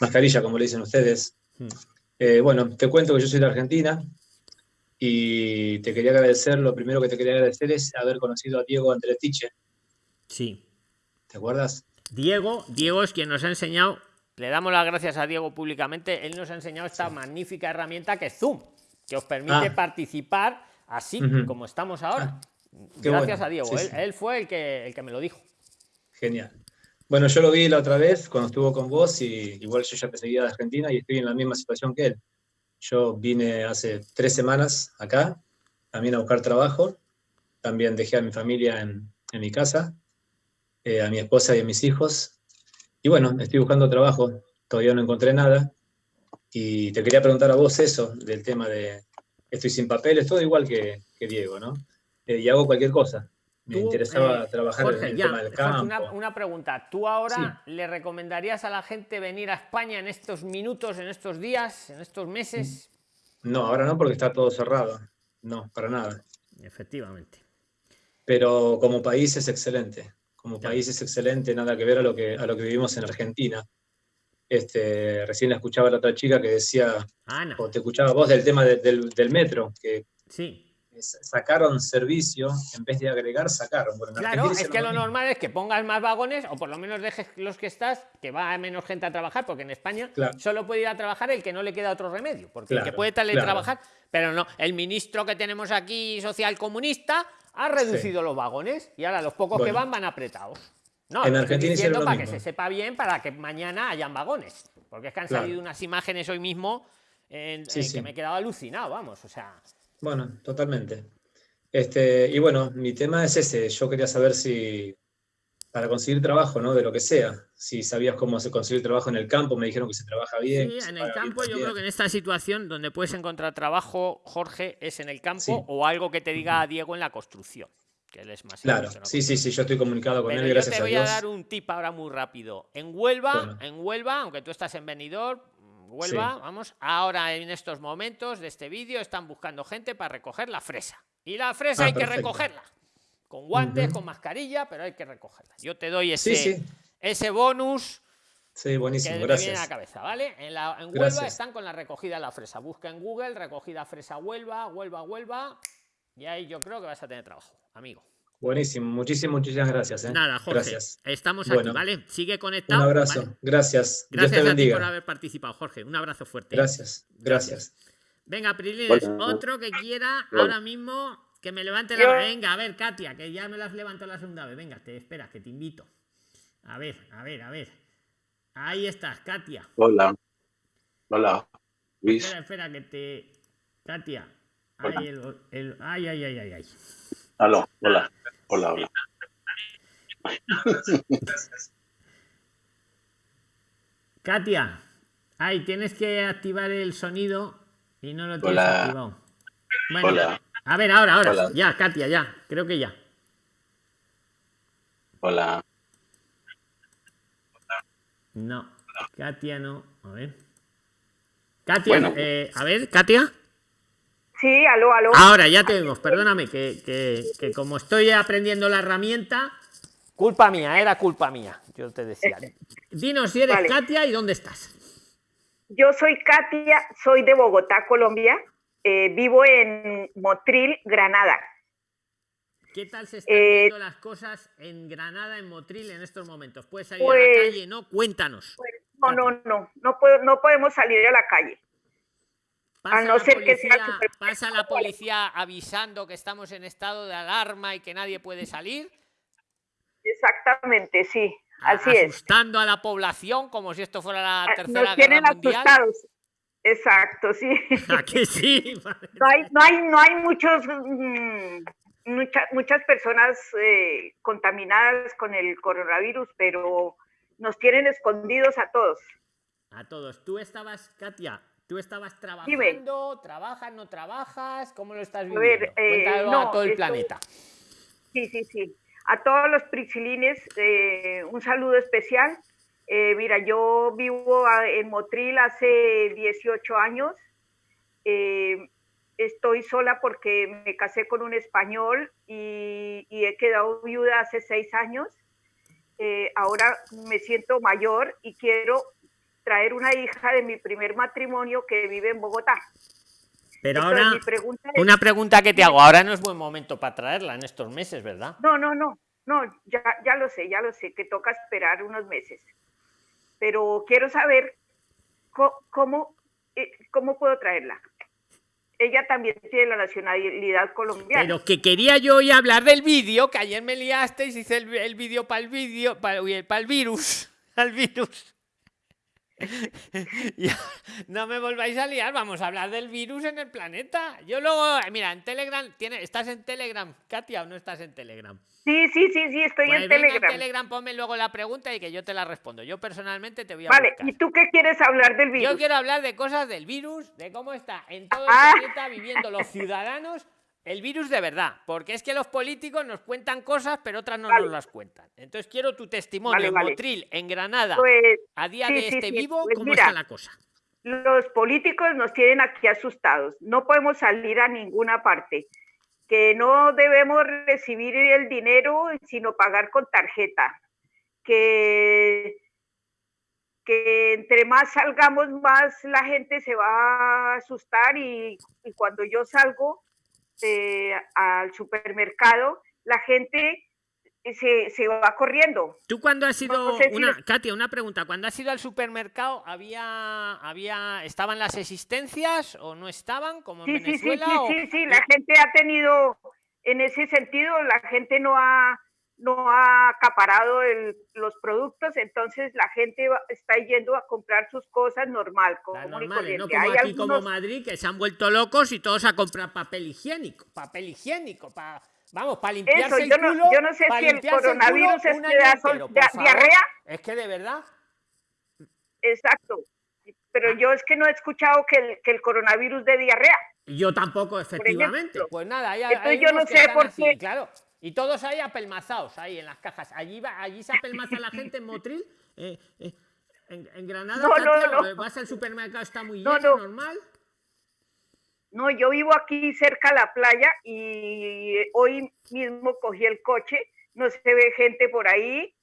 mascarilla, como le dicen ustedes. Hmm. Eh, bueno, te cuento que yo soy de Argentina, y te quería agradecer, lo primero que te quería agradecer es haber conocido a Diego Andretiche. Sí. ¿Te acuerdas? Diego, Diego es quien nos ha enseñado, le damos las gracias a Diego públicamente, él nos ha enseñado esta magnífica herramienta que es Zoom, que os permite ah. participar así como estamos ahora. Ah, gracias a Diego, él, fue el que, el que me lo dijo. Genial. Bueno, yo lo vi la otra vez cuando estuvo con vos y igual yo ya te seguía de Argentina y estoy en la misma situación que él. Yo vine hace tres semanas acá, también a buscar trabajo. También dejé a mi familia en, mi casa, eh, a mi esposa y a mis hijos. Y bueno, estoy buscando trabajo, todavía no encontré nada. Y te quería preguntar a vos eso, del tema de estoy sin papeles, todo igual que, Diego, ¿no? Eh, y hago cualquier cosa. Me interesaba eh, trabajar en el tema del campo. Una, pregunta. ¿Tú ahora le recomendarías a la gente venir a España en estos minutos, en estos días, en estos meses? No, ahora no, porque está todo cerrado. No, para nada. Efectivamente. Pero como país es excelente. Como país es excelente, nada que ver a lo que, a lo que vivimos en Argentina. Este, recién la escuchaba la otra chica que decía, o te escuchaba vos del tema del, del metro, que sí sacaron servicio, en vez de agregar, sacaron. claro, es que lo, normal es que pongas más vagones o por lo menos dejes los que estás, que va menos gente a trabajar, porque en España solo puede ir a trabajar el que no le queda otro remedio, porque el que puede teletrabajar, pero no, el ministro que tenemos aquí, social comunista, ha reducido los vagones y ahora los pocos que Bueno. van van apretados. No, En estoy Argentina lo para que mismo. se sepa bien, para que mañana hayan vagones. Porque es que han Claro. salido unas imágenes hoy mismo en, Sí, en sí. que me he quedado alucinado, vamos. O sea, Bueno, totalmente. Este, y bueno, mi tema es ese. Yo quería saber si, para conseguir trabajo, ¿no? De lo que sea, si sabías cómo se conseguir trabajo en el campo, me dijeron que se trabaja bien. Sí, en el bien campo yo creo que en esta situación donde puedes encontrar trabajo, Jorge, es en el campo Sí. o algo que te diga Diego en la construcción, que él es más Claro, sí, sí, sí, yo estoy comunicado con Pero él, yo gracias te a voy a Dios. dar un tip ahora muy rápido. En Huelva, Bueno. en Huelva, aunque tú estás en Benidorm, Huelva, Sí. vamos, ahora en estos momentos de este vídeo están buscando gente para recoger la fresa. Y la fresa Ah, hay que recogerla. Con guantes, con mascarilla, pero hay que recogerla. Yo te doy ese, Sí, sí, ese bonus sí, que buenísimo, me viene a la gracias. cabeza, ¿vale? En, la, en Huelva Gracias. están con la recogida de la fresa. Busca en Google recogida fresa Huelva, Huelva, Huelva. Y ahí yo creo que vas a tener trabajo, amigo. Buenísimo, muchísimas, muchísimas gracias. ¿eh? Nada, Jorge. Gracias. Estamos Bueno. aquí, ¿vale? Sigue Un conectado. abrazo, ¿vale? gracias. Dios Gracias te a ti por haber participado, Jorge. Un abrazo fuerte. Gracias, gracias. Venga, Prilines, Bueno. otro que quiera Bueno. ahora mismo que me levante la Venga, a ver, Katia, que ya me las levanto la segunda vez. Venga, te esperas, que te invito. A ver, a ver, a ver. Ahí estás, Katia. Hola. Hola. Luis. Espera, espera, que te. Katia. Hola. Ay, el- el- ay, ay, ay, ay, ay. Aló. Hola. Hola, hola. Katia. Ay, tienes que activar el sonido y no lo tienes Hola. activado. Bueno, Hola. a ver, ahora, ahora. Hola. Ya, Katia, ya. Creo que ya. Hola. No, Katia no. A ver. Katia, Bueno. eh, a ver, Katia. Sí, aló, aló. Ahora ya te vemos, perdóname, que, que- que como estoy aprendiendo la herramienta. Culpa mía, era culpa mía, yo te decía. Dinos si eres Vale. Katia y dónde estás. Yo soy Katia, soy de Bogotá, Colombia. Eh, vivo en Motril, Granada. ¿Qué tal se están Eh, viendo las cosas en Granada, en Motril, en estos momentos? ¿Puedes salir a la Pues- calle? No, cuéntanos. No, no, no, no, puedo, no podemos salir a la calle. Pasa no la ser que sea policía- pasa la policía avisando que estamos en estado de alarma y que nadie puede salir. Exactamente, sí, a- así es. asustando a la población como si esto fuera la Ah, tercera Nos tienen guerra mundial. asustados. Exacto, sí. ¿A que sí? No hay, no hay, no hay muchos, mm, mucha- muchas personas eh, contaminadas con el coronavirus, pero nos tienen escondidos a todos. A todos. Tú estabas, Katia, tú estabas trabajando, trabajas, no trabajas, ¿cómo lo estás A viviendo? ver, eh, Cuéntalo no, a todo el planeta. Sí, sí, sí. A todos los priscilines, eh, un saludo especial. Eh, mira, yo vivo a- en Motril hace 18 años. Estoy sola porque me casé con un español y, y he quedado viuda hace seis años. Ahora me siento mayor y quiero traer una hija de mi primer matrimonio que vive en Bogotá. Pero Entonces, ahora, mi pregunta es- una pregunta que te hago. Ahora no es buen momento para traerla en estos meses, ¿verdad? No, no, no, no, ya, ya lo sé, ya lo sé, que toca esperar unos meses. Pero quiero saber cómo, eh, cómo puedo traerla. Ella también tiene la nacionalidad colombiana. Pero que quería yo hoy hablar del vídeo, que ayer me liasteis, hice el, el vídeo para el vídeo, para el virus, al virus. Ya, no me volváis a liar, vamos a hablar del virus en el planeta. Yo luego, mira, en Telegram, tiene, ¿estás en Telegram, Katia, o no estás en Telegram? Sí, sí, sí, sí, estoy Pues en venga, Telegram. Telegram, ponme luego la pregunta y que yo te la respondo. Yo personalmente te voy a Vale, buscar. ¿y tú qué quieres hablar del virus? Yo quiero hablar de cosas del virus, de cómo está en todo el Ah. planeta viviendo los ciudadanos el virus de verdad. Porque es que los políticos nos cuentan cosas, pero otras no Vale. nos las cuentan. Entonces quiero tu testimonio Vale, en. Motril, en Granada, Pues, a día sí, de este sí, vivo, pues ¿cómo mira, está la cosa? los políticos nos tienen aquí asustados. No podemos salir a ninguna parte. Que no debemos recibir el dinero, sino pagar con tarjeta. Que, que entre más salgamos, más la gente se va a asustar y, y cuando yo salgo eh, al supermercado, la gente se, se va corriendo. ¿Tú cuando has ido, No sé si una, les- Katia, una pregunta, cuando has ido al supermercado, había, había, estaban las existencias o no estaban, como en Sí, sí, sí, Venezuela? sí, o- sí, sí, la gente ha tenido, en ese sentido la gente no ha, no ha acaparado el- los productos, entonces la gente va- está yendo a comprar sus cosas normal, común y normales, no corriente. como Hay aquí como algunos- Madrid que se han vuelto locos y todos a comprar papel higiénico, papel higiénico, para vamos, para limpiarse Eso, el yo no, culo, yo no sé si el culo coronavirus es un que da, entero, diarrea, Es que de verdad, exacto, pero yo es que no he escuchado que el, que el coronavirus de diarrea. yo tampoco efectivamente. Pues nada, hay, Entonces hay yo no sé por así, qué- claro. Y todos ahí apelmazados, ahí en las cajas. Allí va, allí se apelmaza la gente en Motril. eh, eh, en, en Granada, No, no, no. eh, vas al supermercado, está muy No, lleno, no. normal. No, yo vivo aquí cerca a la playa y hoy mismo cogí el coche, no se ve gente por ahí,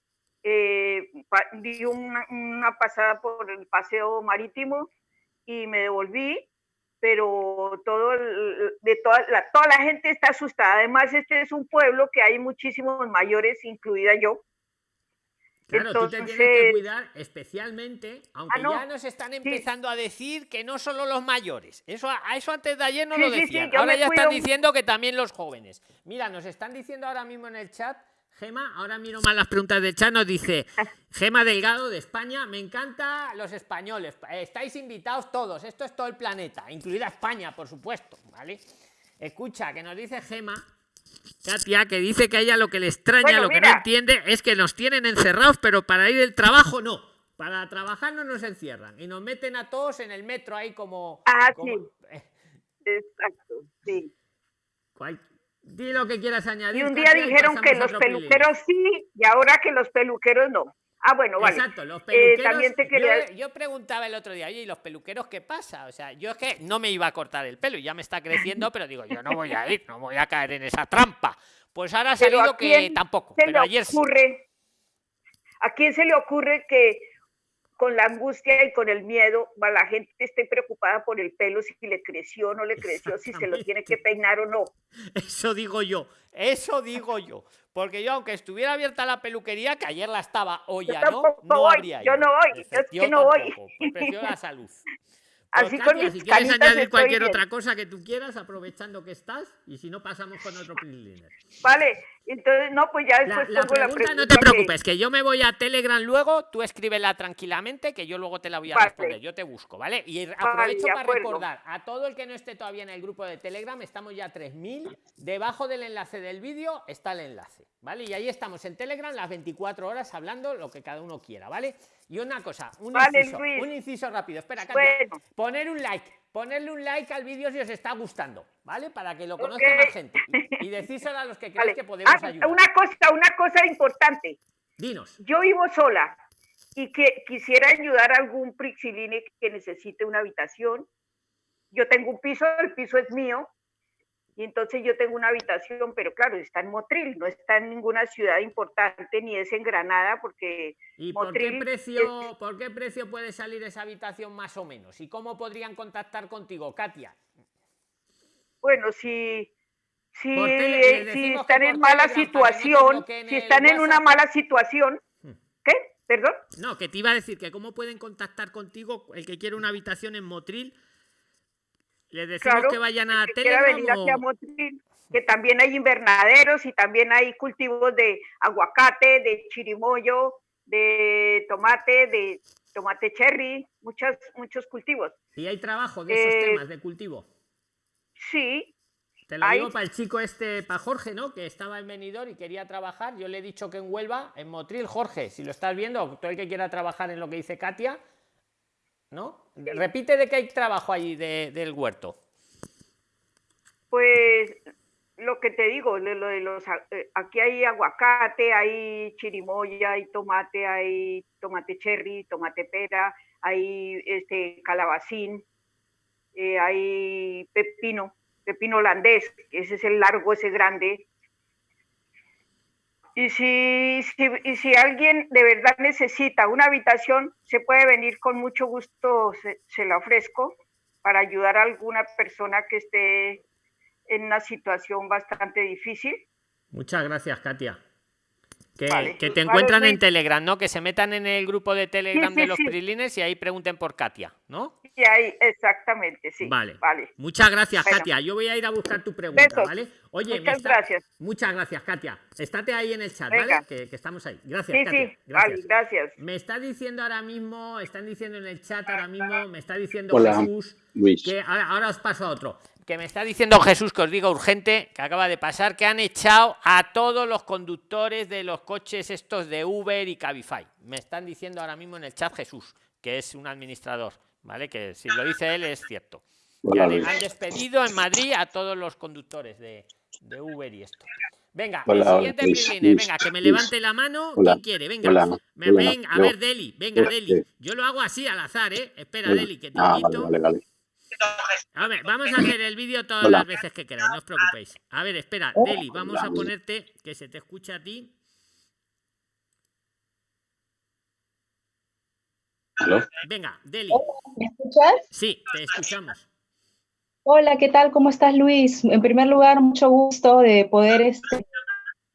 eh, di una, una pasada por el paseo marítimo y me devolví, pero todo de toda la, toda la gente está asustada. Además, este es un pueblo que hay muchísimos mayores, incluida yo. Claro, tú te tienes que Entonces- cuidar especialmente, aunque Ah, no. ya nos están empezando a decir que no solo los mayores. Eso, a eso antes de ayer no Sí, lo sí, sí, decían. yo ahora ya están cuido- diciendo que también los jóvenes. Mira, nos están diciendo ahora mismo en el chat, Gema, ahora miro mal las preguntas del chat, nos dice Gema Delgado de España, me encanta los españoles. Estáis invitados todos, esto es todo el planeta, incluida España, por supuesto, ¿vale? Escucha, que nos dice Gema, Katia, que dice que a ella lo que le extraña, Bueno, lo que no entiende, es que nos tienen encerrados, pero para ir del trabajo no. Para trabajar no nos encierran y nos meten a todos en el metro ahí como. Ah, como- sí. Exacto, sí. cual- Di lo que quieras añadir. Y un día dijeron que los peluqueros sí y ahora que los peluqueros no. Ah, bueno, vale. Exacto, los Eh, peluqueros. también te yo- quería... yo, preguntaba el otro día, oye, ¿y los peluqueros qué pasa? O sea, yo es que no me iba a cortar el pelo y ya me está creciendo, pero digo, yo no voy a ir, no voy a caer en esa trampa. Pues ahora ha salido ¿a que tampoco, pero le ayer sí. ocurre, ¿A quién se le ocurre que con la angustia y con el miedo la gente esté preocupada por el pelo, si le creció o no le creció, si se lo tiene que peinar o no? Eso digo yo, eso digo yo. Porque yo, aunque estuviera abierta la peluquería, que ayer la estaba, hoy Yo ya no, no voy, habría yo ido. no voy, es que no voy. tampoco, pues prefiero la salud. Pues, Así con Katia, mis si quieres añadir cualquier bien. otra cosa que tú quieras, aprovechando que estás, y si no pasamos con otro Priliner. Vale, entonces, no, pues ya La, después la pregunta, pregunta. no te preocupes, que yo me voy a Telegram luego, tú escríbela tranquilamente, que yo luego te la voy a Vale. responder, yo te busco, ¿vale? Y aprovecho para acuerdo. recordar a todo el que no esté todavía en el grupo de Telegram, estamos ya 3000, debajo del enlace del vídeo está el enlace, ¿vale? Y ahí estamos en Telegram las 24 horas hablando lo que cada uno quiera, ¿vale? Y una cosa, un, Vale, inciso, Luis. un inciso rápido, espera, Katia, Bueno. poner un like, ponerle un like al vídeo si os está gustando, ¿vale? Para que lo conozca más gente. Y, y decíselo a los que creáis Vale. que podemos Ah, ayudar. una cosa, una cosa importante. Dinos. Yo vivo sola y que quisiera ayudar a algún prixiline que necesite una habitación. Yo tengo un piso, el piso es mío, y entonces yo tengo una habitación, pero claro, está en Motril, no está en ninguna ciudad importante, ni es en Granada, porque ¿Y por qué, precio, por qué precio puede salir esa habitación más o menos? ¿Y cómo podrían contactar contigo, Katia? Bueno, si, si, tele- eh, si están en mala Telegram, situación, si están en una mala situación, Hmm. ¿qué? ¿Perdón? No, que te iba a decir que cómo pueden contactar contigo el que quiere una habitación en Motril. Les decimos Claro, que vayan a Motril, que también hay invernaderos y también hay cultivos de aguacate, de chirimoyo, de tomate, de tomate cherry, muchos, muchos cultivos. y hay trabajo de esos Eh, temas de cultivo. Sí, Te lo hay- digo para el chico este, para Jorge, ¿no? Que estaba en Benidorm y quería trabajar. Yo le he dicho que en Huelva, en Motril, Jorge, si lo estás viendo, todo el que quiera trabajar en lo que dice Katia, ¿no? Repite de que hay trabajo allí de- del huerto. pues lo que te digo, lo, de los, eh, aquí hay aguacate, hay chirimoya, hay tomate, hay tomate cherry, tomate pera, hay este calabacín, eh, hay pepino, pepino holandés, ese es el largo, ese grande. Y si, si, y si alguien de verdad necesita una habitación, se puede venir con mucho gusto, se, se la ofrezco para ayudar a alguna persona que esté en una situación bastante difícil. Muchas gracias, Katia. Que, Vale. que te Vale, encuentran en Luis. Telegram, ¿no? Que se metan en el grupo de Telegram sí, de los sí. Prilines y ahí pregunten por Katia, ¿no? Y ahí, exactamente, sí. Vale. Vale. Muchas gracias, Bueno. Katia. Yo voy a ir a buscar tu pregunta, Besos. ¿vale? Oye, Muchas está- gracias. Muchas gracias, Katia. Estate ahí en el chat, Venga. ¿vale? Que, que estamos ahí. Gracias, Sí, Katia. sí. Gracias. Vale, gracias. Me está diciendo ahora mismo, están diciendo en el chat ahora mismo, me está diciendo Hola, Jesús, Luis. que ahora, ahora os paso a otro, que me está diciendo Jesús que os diga urgente, que acaba de pasar, que han echado a todos los conductores de los coches estos de Uber y Cabify. Me están diciendo ahora mismo en el chat Jesús, que es un administrador, ¿vale? Que si lo dice él es cierto. Que Hola, han, despedido en Madrid a todos los conductores de, de Uber y esto. Venga, Hola, el siguiente Luis, venga, que me Luis. levante la mano. Hola, ¿Quién quiere? Venga, hola, me hola, ven, a ver, Deli, venga, Yo, Deli. sí. Yo lo hago así al azar, ¿eh? Espera. Deli, que te Ah, vale, invito. vale, vale. A ver, vamos a hacer el vídeo todas Hola. las veces que queráis, no os preocupéis. A ver, espera, Deli, vamos a ponerte que se te escuche a ti. ¿Aló? Venga, Deli. ¿Me escuchas? Sí, te escuchamos. Hola, ¿qué tal? ¿Cómo estás, Luis? En primer lugar, mucho gusto de poder, este,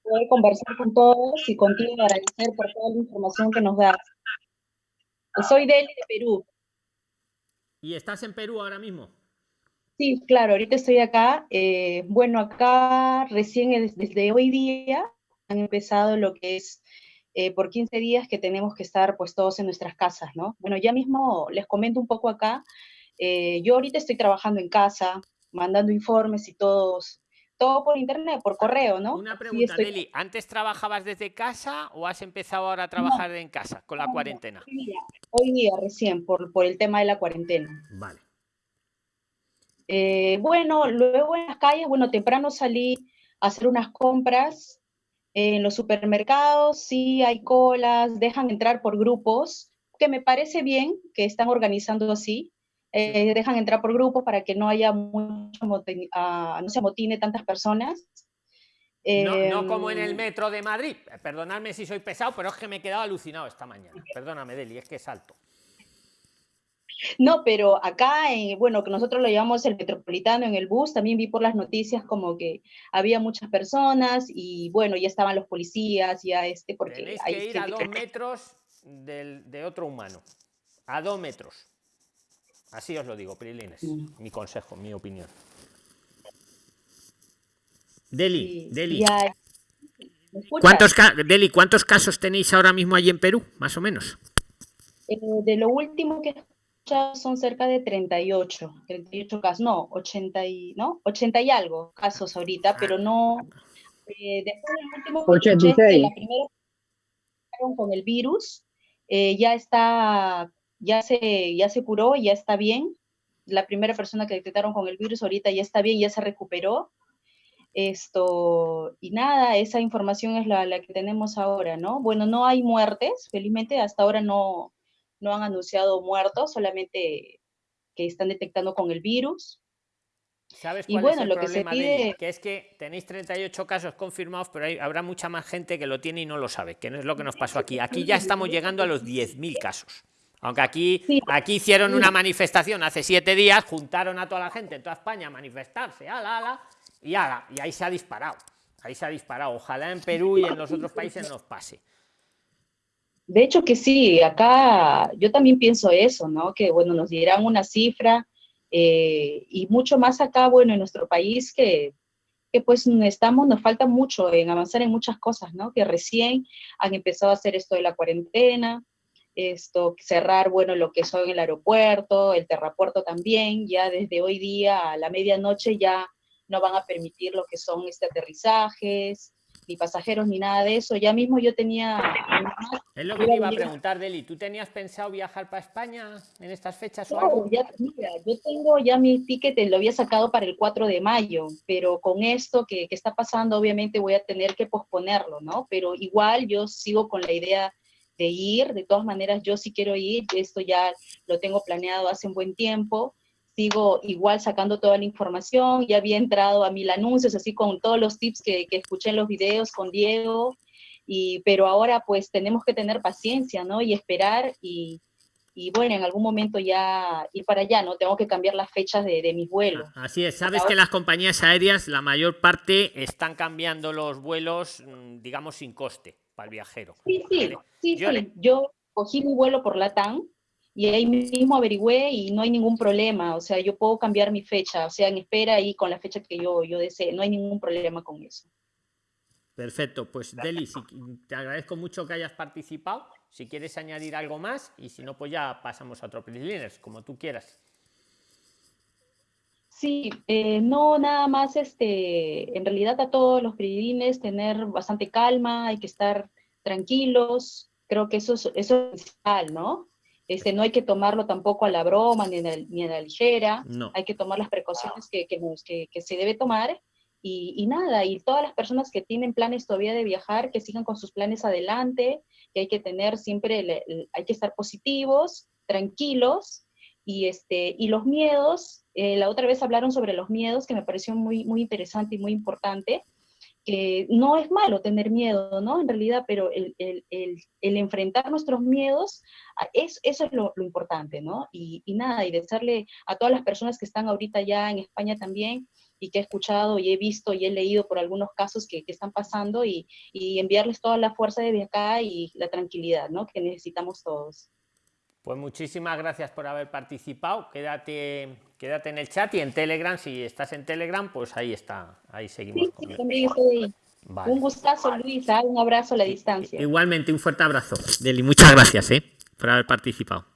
poder conversar con todos y contigo agradecer por toda la información que nos das. Soy Deli de Perú. ¿Y estás en Perú ahora mismo? Sí, claro, ahorita estoy acá. Eh, bueno, acá recién es- desde hoy día han empezado lo que es eh, por 15 días que tenemos que estar pues todos en nuestras casas, ¿no? Bueno, ya mismo les comento un poco acá. Eh, yo ahorita estoy trabajando en casa, mandando informes y todos, todo por internet, por correo, ¿no? Una pregunta, estoy-. ¿Antes trabajabas desde casa o has empezado ahora a trabajar en casa con la no, cuarentena? Hoy día, hoy día recién, por, por el tema de la cuarentena. Vale. Eh, bueno, luego en las calles, bueno, temprano salí a hacer unas compras. En los supermercados sí hay colas, dejan entrar por grupos, que me parece bien que están organizando así. Eh, dejan entrar por grupos para que no haya mucho motin- ah, no se amotine tantas personas. No, no como en el Em, metro de Madrid. Perdonadme si soy pesado, pero es que me he quedado alucinado esta mañana. Perdóname, Deli, es que salto. No, pero acá, eh, bueno, que nosotros lo llamamos el metropolitano en el bus, también vi por las noticias como que había muchas personas y bueno, ya estaban los policías, ya este, porque Tenéis hay que ir a gente dos que- metros del- de otro humano. A dos metros. Así os lo digo, Prilines. Mm. Mi consejo, mi opinión. Deli, Sí, Deli. ¿Cuántos, Deli, ¿cuántos casos tenéis ahora mismo allí en Perú? Más o menos. Eh, de lo último que he escuchado son cerca de 38, 38 casos, no, 80 y, ¿no? 80 y algo casos ahorita, pero no, eh, después del último que escuché es que 86. la primera con el virus, eh, ya está, ya se, ya se curó, ya está bien, la primera persona que detectaron con el virus ahorita ya está bien, ya se recuperó, esto, y nada, esa información es la, la que tenemos ahora, ¿no? Bueno, no hay muertes, felizmente hasta ahora no, no han anunciado muertos, solamente que están detectando con el virus. ¿Sabes Y cuál bueno, es el lo que se pide- Que es que tenéis 38 casos confirmados, pero hay- habrá mucha más gente que lo tiene y no lo sabe, que no es lo que nos pasó aquí. Aquí ya estamos llegando a los 10.000 casos. Aunque aquí, Sí. aquí hicieron una manifestación hace siete días, juntaron a toda la gente en toda España a manifestarse, ala, ala, y ala, y ahí se ha disparado. Ahí se ha disparado. Ojalá en Perú y en los otros países nos pase. De hecho que sí, acá yo también pienso eso, ¿no? Que bueno, nos dirán una cifra eh, y mucho más acá, bueno, en nuestro país que, que pues estamos, nos falta mucho en avanzar en muchas cosas, ¿no? Que recién han empezado a hacer esto de la cuarentena, esto, cerrar, bueno, lo que son el aeropuerto, el terrapuerto también, ya desde hoy día a la medianoche ya no van a permitir lo que son este aterrizajes, ni pasajeros, ni nada de eso. Ya mismo yo tenía... Es lo que te iba a preguntar, Deli. ¿Tú tenías pensado viajar para España en estas fechas o No, algo? ya, mira, yo tengo ya mi ticket, lo había sacado para el 4 de mayo, pero con esto que, que está pasando, obviamente voy a tener que posponerlo, ¿no? Pero igual yo sigo con la idea de ir, de todas maneras yo sí quiero ir, esto ya lo tengo planeado hace un buen tiempo, sigo igual sacando toda la información, ya había entrado a mil anuncios, así con todos los tips que, que escuché en los videos con Diego, y, pero ahora pues tenemos que tener paciencia, ¿no? Y esperar y, y bueno, en algún momento ya ir para allá, ¿no? Tengo que cambiar las fechas de, de mis vuelos. Así es, sabes que las compañías aéreas, la mayor parte, están cambiando los vuelos, mm, digamos, sin coste. Para el viajero. Sí, sí, ¿vale? sí, Yo sí. le- Yo cogí mi vuelo por Latam y ahí mismo averigüé y no hay ningún problema. O sea, yo puedo cambiar mi fecha, o sea, en espera y con la fecha que yo, yo desee. No hay ningún problema con eso. Perfecto, pues Deli, si- te agradezco mucho que hayas participado. Si quieres añadir algo más y si no, pues ya pasamos a otro Prisliners, como tú quieras. Sí, eh, no nada más, este, en realidad a todos los peregrines tener bastante calma, hay que estar tranquilos, creo que eso es, eso es esencial, ¿no? Este, no hay que tomarlo tampoco a la broma ni a la, ni a la ligera, No. hay que tomar las precauciones que, que, nos- que- que se debe tomar y, y nada, y todas las personas que tienen planes todavía de viajar, que sigan con sus planes adelante, que hay que tener siempre, el- el- hay que estar positivos, tranquilos, y, este, y los miedos, eh, la otra vez hablaron sobre los miedos, que me pareció muy, muy interesante y muy importante, que no es malo tener miedo, ¿no? En realidad, pero el, el- el- enfrentar nuestros miedos, a- es, eso es lo, importante, ¿no? Y, y nada, y desearle a todas las personas que están ahorita ya en España también, y que he escuchado y he visto y he leído por algunos casos que, que están pasando, y, y enviarles toda la fuerza de acá y la tranquilidad, ¿no? Que necesitamos todos. Pues muchísimas gracias por haber participado. Quédate, quédate en el chat y en Telegram. Si estás en Telegram, pues ahí está. Ahí seguimos. con él. También estoy ahí. Vale. Un gustazo, Luisa, un abrazo a la distancia. Igualmente, un fuerte abrazo. Deli, muchas gracias ¿eh? por haber participado.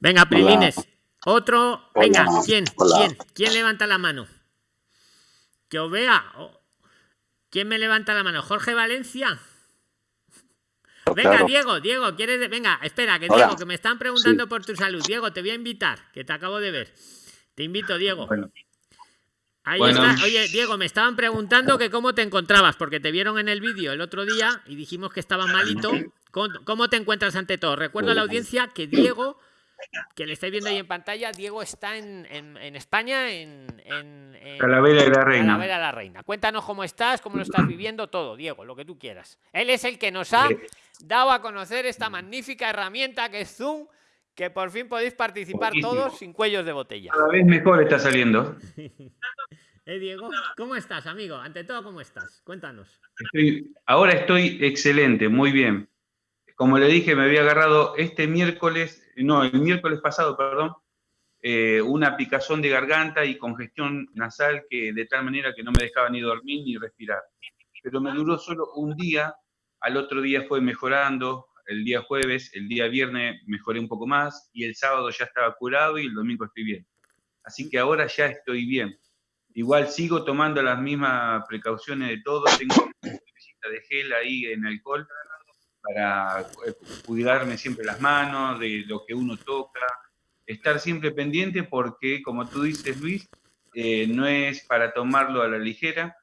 Venga, Prilines. Otro. Venga, Hola. ¿quién? Hola. ¿Quién? ¿Quién levanta la mano? Que os vea. Oh. ¿Quién me levanta la mano? ¿Jorge Valencia? Venga, Claro. Diego, Diego, ¿quieres? de- Venga, espera, que Hola. Diego, que me están preguntando Sí. por tu salud. Diego, te voy a invitar, que te acabo de ver. Te invito, Diego. Bueno. Ahí Bueno. está. Oye, Diego, me estaban preguntando que cómo te encontrabas, porque te vieron en el vídeo el otro día y dijimos que estabas malito. ¿Cómo, cómo te encuentras ante todo? Recuerdo a la audiencia que Diego, que le estáis viendo ahí en pantalla, Diego está en, en- en España, en, en- en Talavera de la Reina. De la Reina. Cuéntanos cómo estás, cómo lo estás viviendo, todo, Diego, lo que tú quieras. Él es el que nos ha Eh. dado a conocer esta magnífica herramienta que es Zoom, que por fin podéis participar Buenísimo. todos sin cuellos de botella. Cada vez mejor está saliendo. ¿Eh, Diego? ¿Cómo estás, amigo? Ante todo, ¿cómo estás? Cuéntanos. Estoy- ahora estoy excelente, muy bien. Como le dije, me había agarrado este miércoles, no, el miércoles pasado, perdón, eh, una picazón de garganta y congestión nasal que de tal manera que no me dejaba ni dormir ni respirar. Pero me duró solo un día, al otro día fue mejorando, el día jueves, el día viernes mejoré un poco más y el sábado ya estaba curado y el domingo estoy bien. Así que ahora ya estoy bien. Igual sigo tomando las mismas precauciones de todo, tengo una de gel ahí en alcohol para eh, cuidarme siempre las manos, de lo que uno toca, estar siempre pendiente porque, como tú dices, Luis, eh, no es para tomarlo a la ligera,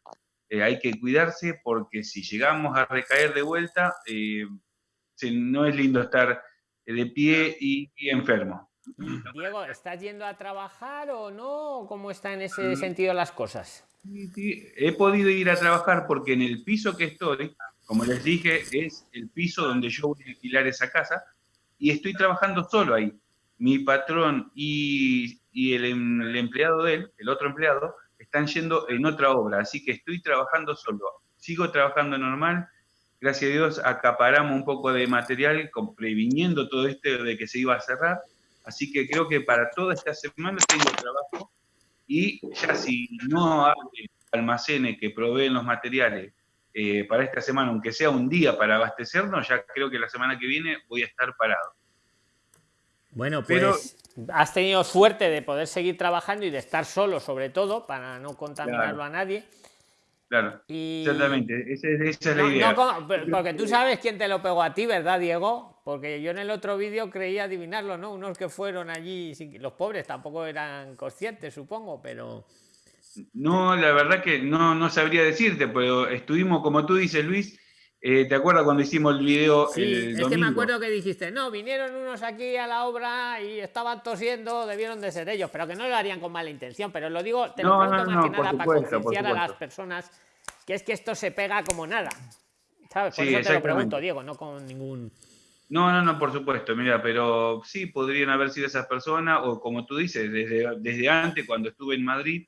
eh, hay que cuidarse porque si llegamos a recaer de vuelta, eh, no es lindo estar eh, de pie y, y enfermo. Diego, ¿estás yendo a trabajar o no? ¿Cómo están en ese Mm. sentido las cosas? He podido ir a trabajar porque en el piso que estoy, como les dije, es el piso donde yo voy a alquilar esa casa y estoy trabajando solo ahí. Mi patrón y, y el, em- el empleado de él, el otro empleado, están yendo en otra obra, así que estoy trabajando solo. Sigo trabajando normal. Gracias a Dios acaparamos un poco de material previniendo todo esto de que se iba a cerrar. Así que creo que para toda esta semana tengo trabajo y ya si no hay almacenes que proveen los materiales eh, para esta semana, aunque sea un día para abastecernos, ya creo que la semana que viene voy a estar parado. Bueno, pues Pero- has tenido suerte de poder seguir trabajando y de estar solo, sobre todo, para no contaminarlo Claro. a nadie. Claro, Y- exactamente, esa, es- esa es la No, idea. no porque tú sabes quién te lo pegó a ti, ¿verdad, Diego? Porque yo en el otro vídeo creía adivinarlo, ¿no? Unos que fueron allí, los pobres tampoco eran conscientes, supongo, pero... No, la verdad que no, no sabría decirte, pero estuvimos, como tú dices, Luis, eh, ¿te acuerdas cuando hicimos el video Sí, el es que domingo? me acuerdo que dijiste, no, vinieron unos aquí a la obra y estaban tosiendo, debieron de ser ellos, pero que no lo harían con mala intención. Pero lo digo, te lo No, pregunto no, más no, que nada para supuesto, concienciar a las personas que es que esto se pega como nada. ¿Sabes? Por Sí, eso te lo pregunto, Diego, no con ningún. No, no, no, por supuesto, mira, pero sí podrían haber sido esas personas, o como tú dices, desde, desde antes, cuando estuve en Madrid,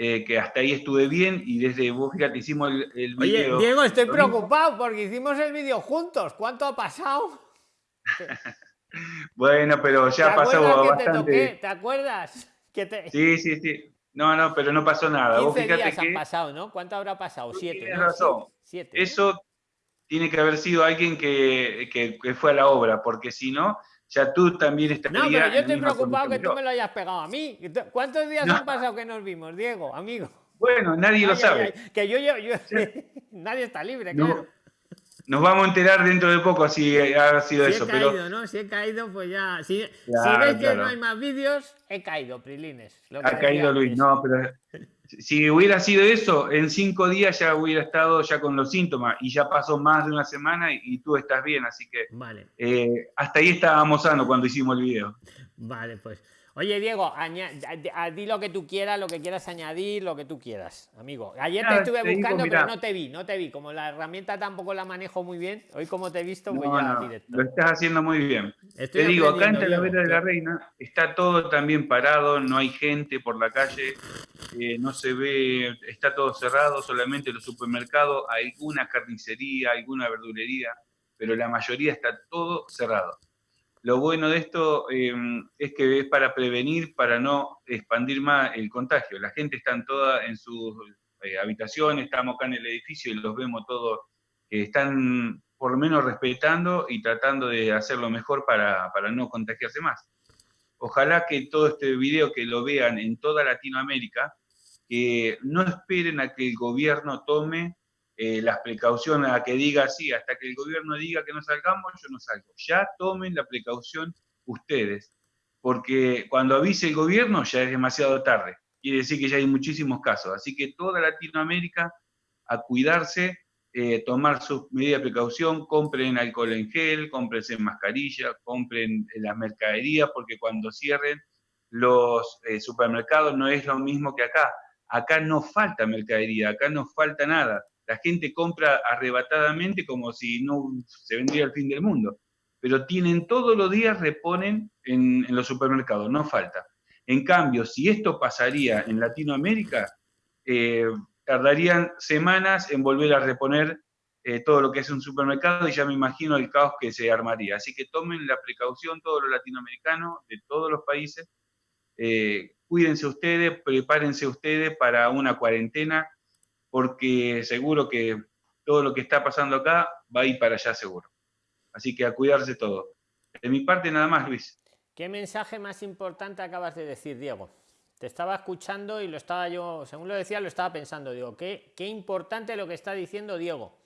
eh, que hasta ahí estuve bien y desde vos, fíjate, hicimos el, el Oye, video. Diego, estoy preocupado porque hicimos el vídeo juntos. ¿Cuánto ha pasado? Bueno, pero ya ha ¿Te pasado que te bastante. toqué? ¿Te acuerdas? Que te... Sí, sí, sí. No, no, pero no pasó nada. Vos 15 fíjate días han que pasado, ¿no? ¿Cuánto habrá pasado? Siete. tienes ¿no? razón. Siete. ¿no? Eso tiene que haber sido alguien que, que- que fue a la obra, porque si no, ya tú también estarías. No, pero yo estoy preocupado que tú me lo hayas pegado a mí. ¿Cuántos días No. han pasado que nos vimos, Diego, amigo? Bueno, nadie lo Ay, ay, sabe. ay, Que yo, yo, yo- nadie está libre, No, claro. Nos vamos a enterar dentro de poco si ha sido Si eso, he pero caído, ¿no? Si he caído, pues ya. Si, si Claro, veis que claro. no hay más vídeos, he caído, Prilines. lo que ha caído Luis. antes. No, pero si hubiera sido eso, en cinco días ya hubiera estado ya con los síntomas y ya pasó más de una semana y, y tú estás bien, así que Vale, eh, hasta ahí estábamos sanos cuando hicimos el video. vale, pues. Oye, Diego, di lo que tú quieras, lo que quieras añadir, lo que tú quieras, amigo. Ayer te estuve te buscando, pero no te vi, no te vi. Como la herramienta tampoco la manejo muy bien, hoy como te he visto, pues No, ya no, directo. lo estás haciendo muy bien. Estoy Te digo, acá en Talavera de la Reina está todo también parado, no hay gente por la calle, eh, no se ve, está todo cerrado, solamente los supermercados, alguna carnicería, alguna verdulería, pero la mayoría está todo cerrado. Lo bueno de esto eh, es que es para prevenir, para no expandir más el contagio. La gente está toda en sus eh, habitaciones, estamos acá en el edificio y los vemos todos están por lo menos respetando y tratando de hacer lo mejor para, para no contagiarse más. Ojalá que todo este video que lo vean en toda Latinoamérica, que no esperen a que el gobierno tome eh, las precauciones, a que diga sí, hasta que el gobierno diga que no salgamos, yo no salgo. Ya tomen la precaución ustedes, porque cuando avise el gobierno ya es demasiado tarde. Quiere decir que ya hay muchísimos casos. Así que toda Latinoamérica a cuidarse, eh, tomar sus medidas de precaución, compren alcohol en gel, cómprense mascarilla, compren eh, las mercaderías, porque cuando cierren los eh, supermercados no es lo mismo que acá. Acá no falta mercadería, acá no falta nada. La gente compra arrebatadamente como si no se vendría el fin del mundo. Pero tienen todos los días, reponen en, los supermercados, no falta. En cambio, si esto pasaría en Latinoamérica, eh, tardarían semanas en volver a reponer eh, todo lo que es un supermercado y ya me imagino el caos que se armaría. Así que tomen la precaución todos los latinoamericanos de todos los países. eh, cuídense ustedes, prepárense ustedes para una cuarentena, porque seguro que todo lo que está pasando acá va a ir para allá seguro. Así que a cuidarse todo. De mi parte nada más, Luis. ¿Qué mensaje más importante acabas de decir, Diego? Te estaba escuchando y lo estaba yo, según lo decía, lo estaba pensando. Digo, qué, qué importante lo que está diciendo Diego.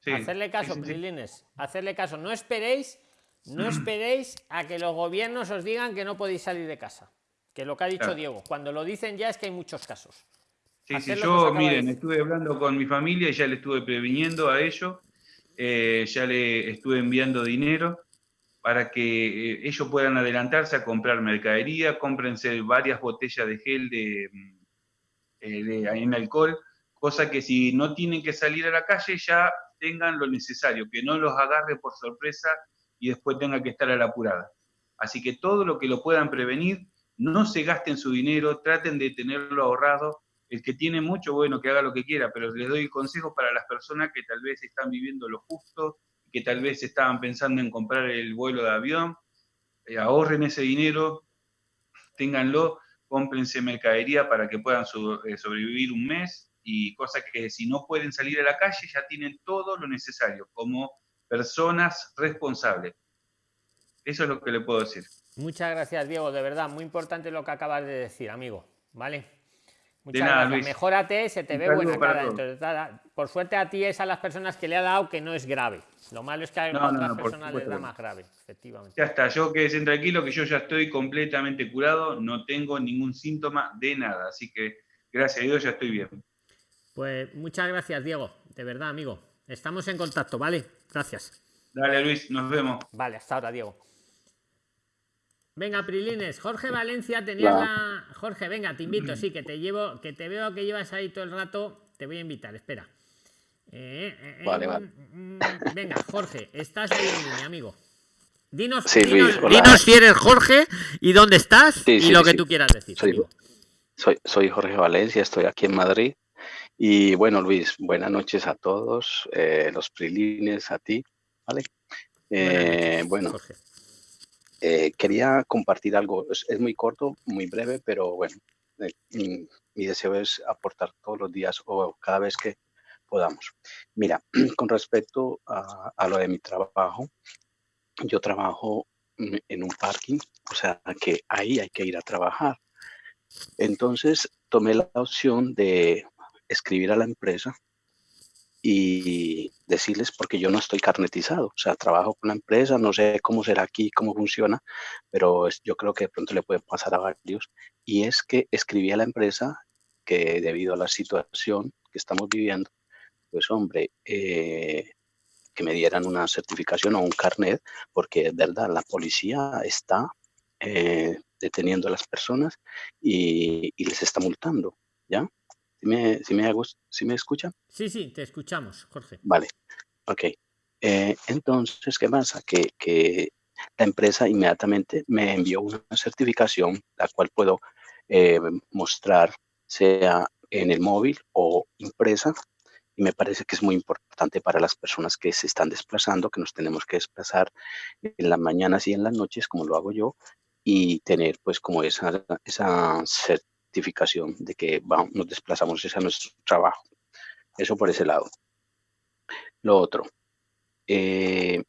Sí, hacerle caso, sí, sí, sí. Prilines. Hacerle caso. No esperéis, no esperéis a que los gobiernos os digan que no podéis salir de casa. Que lo que ha dicho Claro. Diego. Cuando lo dicen ya es que hay muchos casos. Sí, sí, yo, de miren, estuve hablando con mi familia y ya le estuve previniendo a ellos, eh, ya le estuve enviando dinero para que eh, ellos puedan adelantarse a comprar mercadería, cómprense varias botellas de gel de, mm, eh, de- en alcohol, cosa que si no tienen que salir a la calle ya tengan lo necesario, que no los agarre por sorpresa y después tengan que estar a la apurada. Así que todo lo que lo puedan prevenir, no se gasten su dinero, traten de tenerlo ahorrado. El que tiene mucho, bueno, que haga lo que quiera, pero les doy el consejo para las personas que tal vez están viviendo lo justo, que tal vez estaban pensando en comprar el vuelo de avión, eh, ahorren ese dinero, ténganlo, cómprense mercadería para que puedan eh, sobrevivir un mes y cosas que si no pueden salir a la calle ya tienen todo lo necesario como personas responsables. Eso es lo que le puedo decir. Muchas gracias, Diego. De verdad, muy importante lo que acabas de decir, amigo. ¿Vale? Muchas nada, gracias. Luis. Mejórate, se te Un ve buena cara. Entonces, nada, por suerte a ti es a las personas que le ha dado que no es grave. Lo malo es que a No, otras no, personas les da más grave, efectivamente. Ya está, yo quedé tranquilo que yo ya estoy completamente curado, no tengo ningún síntoma de nada, así que gracias a Dios ya estoy bien. Pues muchas gracias, Diego. De verdad, amigo. Estamos en contacto, ¿vale? Gracias. Dale Luis, nos vemos. Vale, hasta ahora, Diego. Venga, Prilines, Jorge Valencia tenía Hola. la. Jorge, venga, te invito, sí, que te llevo, que te veo que llevas ahí todo el rato. Te voy a invitar, espera. Eh, eh, eh, Vale, vale. mm, Venga, Jorge, estás ahí en línea, amigo. Dinos, Sí, dinos, Luis, dinos si eres Jorge y dónde estás Sí, y sí, lo que tú quieras decir. Soy. Soy, soy Jorge Valencia, estoy aquí en Madrid. Y bueno, Luis, buenas noches a todos, los prilines, a ti, ¿vale? Bueno, eh, quería compartir algo, es, muy corto, muy breve, pero bueno, eh, mi, mi deseo es aportar todos los días o cada vez que podamos. Mira, con respecto a, a lo de mi trabajo, yo trabajo mm, en un parking, o sea que ahí hay que ir a trabajar. Entonces tomé la opción de escribir a la empresa y decirles, porque yo no estoy carnetizado, o sea, trabajo con la empresa, no sé cómo será aquí, cómo funciona, pero yo creo que de pronto le puede pasar a varios, y es que escribí a la empresa que debido a la situación que estamos viviendo, pues hombre, eh, que me dieran una certificación o un carnet, porque es verdad, la policía está eh, deteniendo a las personas y, y les está multando, ¿ya? ¿Sí me, sí me, sí me escuchan? Sí, sí, te escuchamos, Jorge. Vale, ok. Eh, entonces, ¿qué pasa? Que, que la empresa inmediatamente me envió una certificación, la cual puedo eh, mostrar, sea en el móvil o impresa, y me parece que es muy importante para las personas que se están desplazando, que nos tenemos que desplazar en las mañanas y en las noches, como lo hago yo, y tener pues como esa, esa de que vamos, nos desplazamos ese a nuestro trabajo. Eso por ese lado. Lo otro, eh,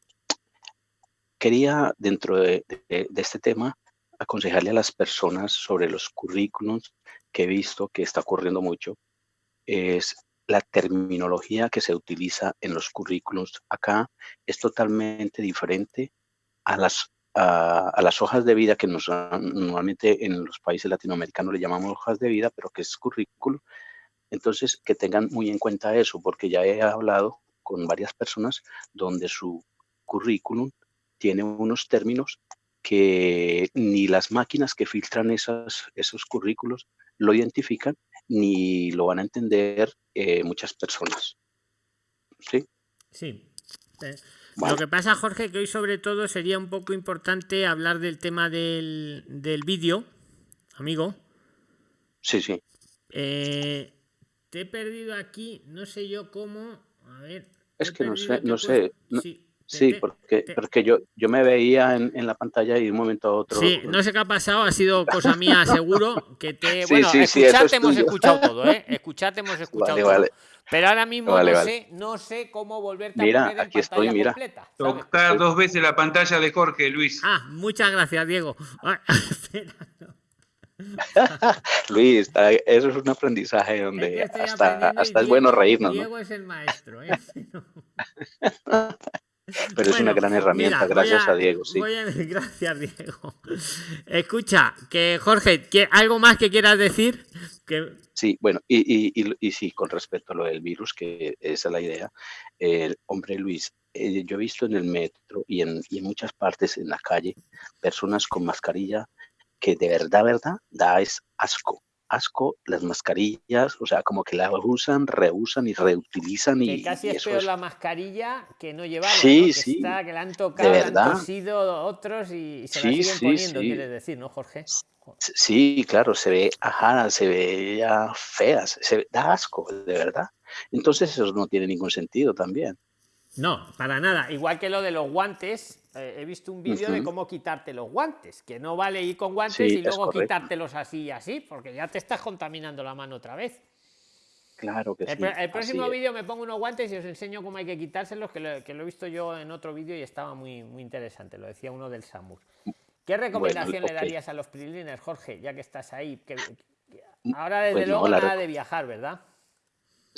quería dentro de, de- de este tema aconsejarle a las personas sobre los currículums que he visto que está ocurriendo mucho, es la terminología que se utiliza en los currículums acá es totalmente diferente a las, a, las hojas de vida que nos, normalmente en los países latinoamericanos le llamamos hojas de vida, pero que es currículum. Entonces, que tengan muy en cuenta eso, porque ya he hablado con varias personas donde su currículum tiene unos términos que ni las máquinas que filtran esas, esos currículos lo identifican ni lo van a entender eh, muchas personas. ¿Sí? Sí. Eh, Lo que pasa, Jorge, que hoy sobre todo sería un poco importante hablar del tema del, del vídeo, amigo. Sí, sí. Eh, te he perdido aquí, no sé yo cómo. A ver. Es que no sé, no sé. no- sí, te- sí, te- porque, te- porque yo, yo me veía en, en la pantalla y de un momento a otro. Sí, no sé qué ha pasado, ha sido cosa mía, seguro. Que te. Sí, bueno, sí, escucharte es hemos tuyo. escuchado todo, ¿eh? Escucharte hemos escuchado Vale, todo. vale. Pero ahora mismo Vale, no vale. sé, no sé cómo volverte a Mira, poner en aquí estoy, pantalla mira. completa. ¿sabes? Tocar dos veces la pantalla de Jorge, Luis. Ah, muchas gracias, Diego. Ah. Luis, está- eso es un aprendizaje Es que donde estoy hasta, hasta es bueno Diego- reírnos, ¿no? Diego es el maestro, ¿eh? Pero es una gran herramienta, mira, gracias a, Diego, sí. a- gracias, Diego. Escucha, que Jorge, ¿qué- ¿algo más que quieras decir? Que, Sí, bueno, y, y, y, y sí, con respecto a lo del virus, que esa es la idea, el hombre Luis, eh, yo he visto en el metro y en, y en muchas partes en la calle personas con mascarilla que de verdad, verdad, da es asco. Asco las mascarillas, o sea, como que las usan, reusan y reutilizan que y, casi y es peor es la mascarilla que no llevarla, Sí, ¿no? Que sí, está, que la han tocado, le han tosido otros y se la Sí, siguen sí, poniendo, sí. quieres decir, ¿no, Jorge? Sí, claro, se ve ajada, se ve ya feas, se ve- da asco, de verdad. Entonces eso no tiene ningún sentido también. No, para nada. Igual que lo de los guantes, eh, he visto un vídeo de Ujú. cómo quitarte los guantes, que no vale ir con guantes Sí, y luego quitártelos así y así, porque ya te estás contaminando la mano otra vez. Claro que El, sí. el próximo vídeo me pongo unos guantes y os enseño cómo hay que quitárselos, que lo, que lo he visto yo en otro vídeo y estaba muy, muy interesante, lo decía uno del SAMUR. ¿Qué recomendación le ok. darías a los PRIXLINERS, Jorge, ya que estás ahí? Que- que- ahora, desde Pues no, luego, la nada de viajar, ¿verdad?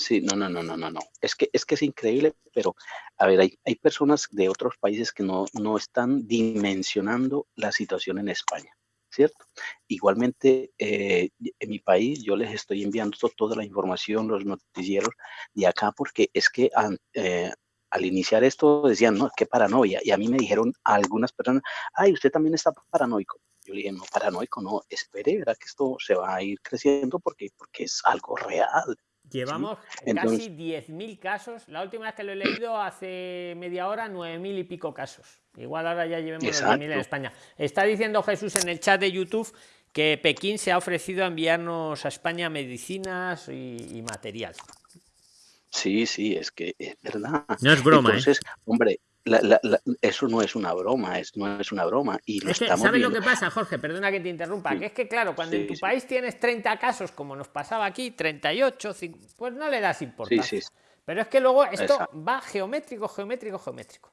Sí, no, no, no, no, no, no. Es que es que es increíble, pero a ver, hay, hay personas de otros países que no, no están dimensionando la situación en España, ¿cierto? Igualmente, eh, en mi país yo les estoy enviando to- toda la información, los noticieros de acá, porque es que eh, al iniciar esto decían, no, qué paranoia. Y a mí me dijeron algunas personas, ay, usted también está paranoico. Yo le dije, no, paranoico, no, espere, verá que esto se va a ir creciendo porque, porque es algo real. Llevamos Entonces- casi 10.000 casos. La última vez que lo he leído hace media hora, 9.000 y pico casos. Igual ahora ya llevemos los 10.000 en. España. Está diciendo Jesús en el chat de YouTube que Pekín se ha ofrecido a enviarnos a España medicinas y, y material. Sí, sí, es que es verdad. No es broma, ¿eh? Entonces, hombre, la- la- la- eso no es una broma, es, no es una broma. Y lo Es que, ¿sabes lo que pasa, Jorge? Perdona que te interrumpa. Sí. Que es que, claro, cuando en tu sí. país tienes 30 casos, como nos pasaba aquí, 38, cin- pues no le das importancia. Pero es que luego esto Exacto. va geométrico, geométrico, geométrico.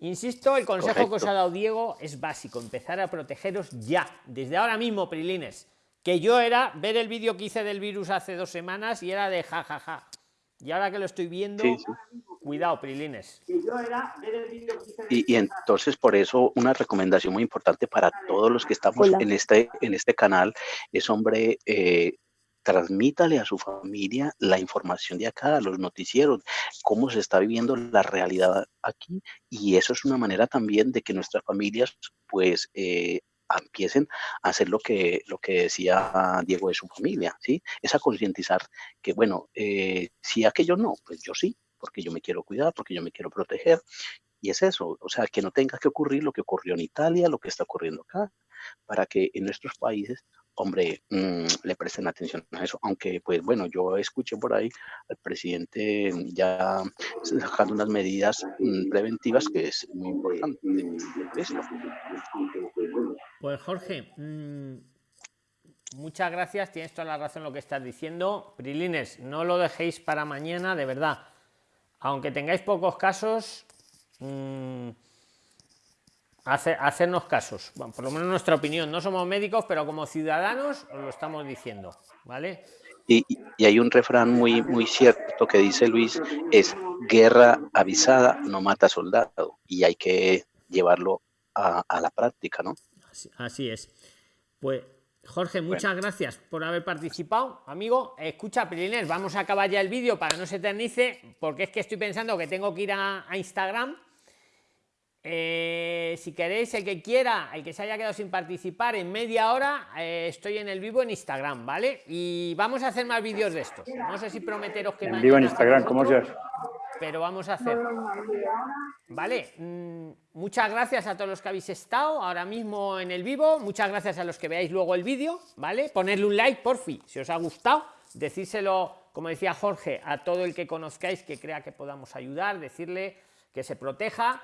Insisto, el consejo que os ha dado Diego es básico, empezar a protegeros ya, desde ahora mismo, Prilines. Que yo era ver el vídeo que hice del virus hace dos semanas y era de jajaja. Y ahora que lo estoy viendo, Sí, sí. cuidado, Prilines. Y, y entonces por eso una recomendación muy importante para todos los que estamos Hola. en este, en este canal es, hombre, eh, transmítale a su familia la información de acá, los noticieros, cómo se está viviendo la realidad aquí. Y eso es una manera también de que nuestras familias pues eh, empiecen a hacer lo que, lo que decía Diego de su familia, ¿sí? Es a concientizar que, bueno, eh, si aquello no, pues yo sí, porque yo me quiero cuidar, porque yo me quiero proteger. Y es eso, o sea, que no tenga que ocurrir lo que ocurrió en Italia, lo que está ocurriendo acá, para que en nuestros países, hombre, mm, le presten atención a eso. Aunque, pues bueno, yo escuché por ahí al presidente ya sacando unas medidas mm, preventivas que es muy importante. ¿Listo? Pues Jorge, mm, muchas gracias, tienes toda la razón lo que estás diciendo. Prilines, no lo dejéis para mañana, de verdad. Aunque tengáis pocos casos, mm, hace- hacernos casos. Bueno, por lo menos nuestra opinión. No somos médicos, pero como ciudadanos os lo estamos diciendo, ¿vale? Y hay un refrán muy, muy cierto que dice Luis, es guerra avisada no mata soldado. Y hay que llevarlo a, a la práctica, ¿no? Así, es. Pues, Jorge, muchas gracias por haber participado. Amigo, escucha, Prilines, vamos a acabar ya el vídeo para que no se eternice, porque es que estoy pensando que tengo que ir a, a Instagram. Eh, si queréis, el que quiera, el que se haya quedado sin participar, en media hora eh, estoy en el vivo en Instagram, ¿vale? Y vamos a hacer más vídeos de estos. No sé si prometeros que En vivo en Instagram, ¿cómo otro, se hace? Pero vamos a hacer. Vale, mm, muchas gracias a todos los que habéis estado ahora mismo en el vivo. Muchas gracias a los que veáis luego el vídeo, ¿vale? Ponerle un like, por fin, si os ha gustado. Decírselo, como decía Jorge, a todo el que conozcáis que crea que podamos ayudar, decirle que se proteja,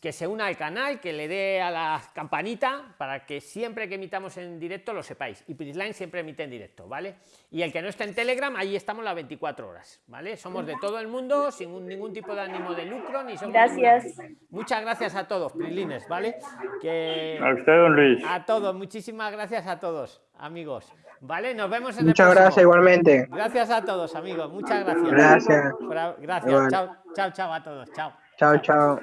que se una al canal, que le dé a la campanita para que siempre que emitamos en directo lo sepáis. Y Prisline siempre emite en directo, ¿vale? Y el que no está en Telegram, ahí estamos las 24 horas, ¿vale? Somos de todo el mundo, sin un- ningún tipo de ánimo de lucro, ni somos Gracias. ninguna- Muchas gracias a todos, Prislines, ¿vale? Que... A usted, don Luis. A todos, muchísimas gracias a todos, amigos. ¿Vale? Nos vemos en el Muchas próximo. gracias igualmente. Gracias a todos, amigos. Muchas gracias. Gracias. Gracias. Chao, chao, chao a todos. Chao. Chao, chao.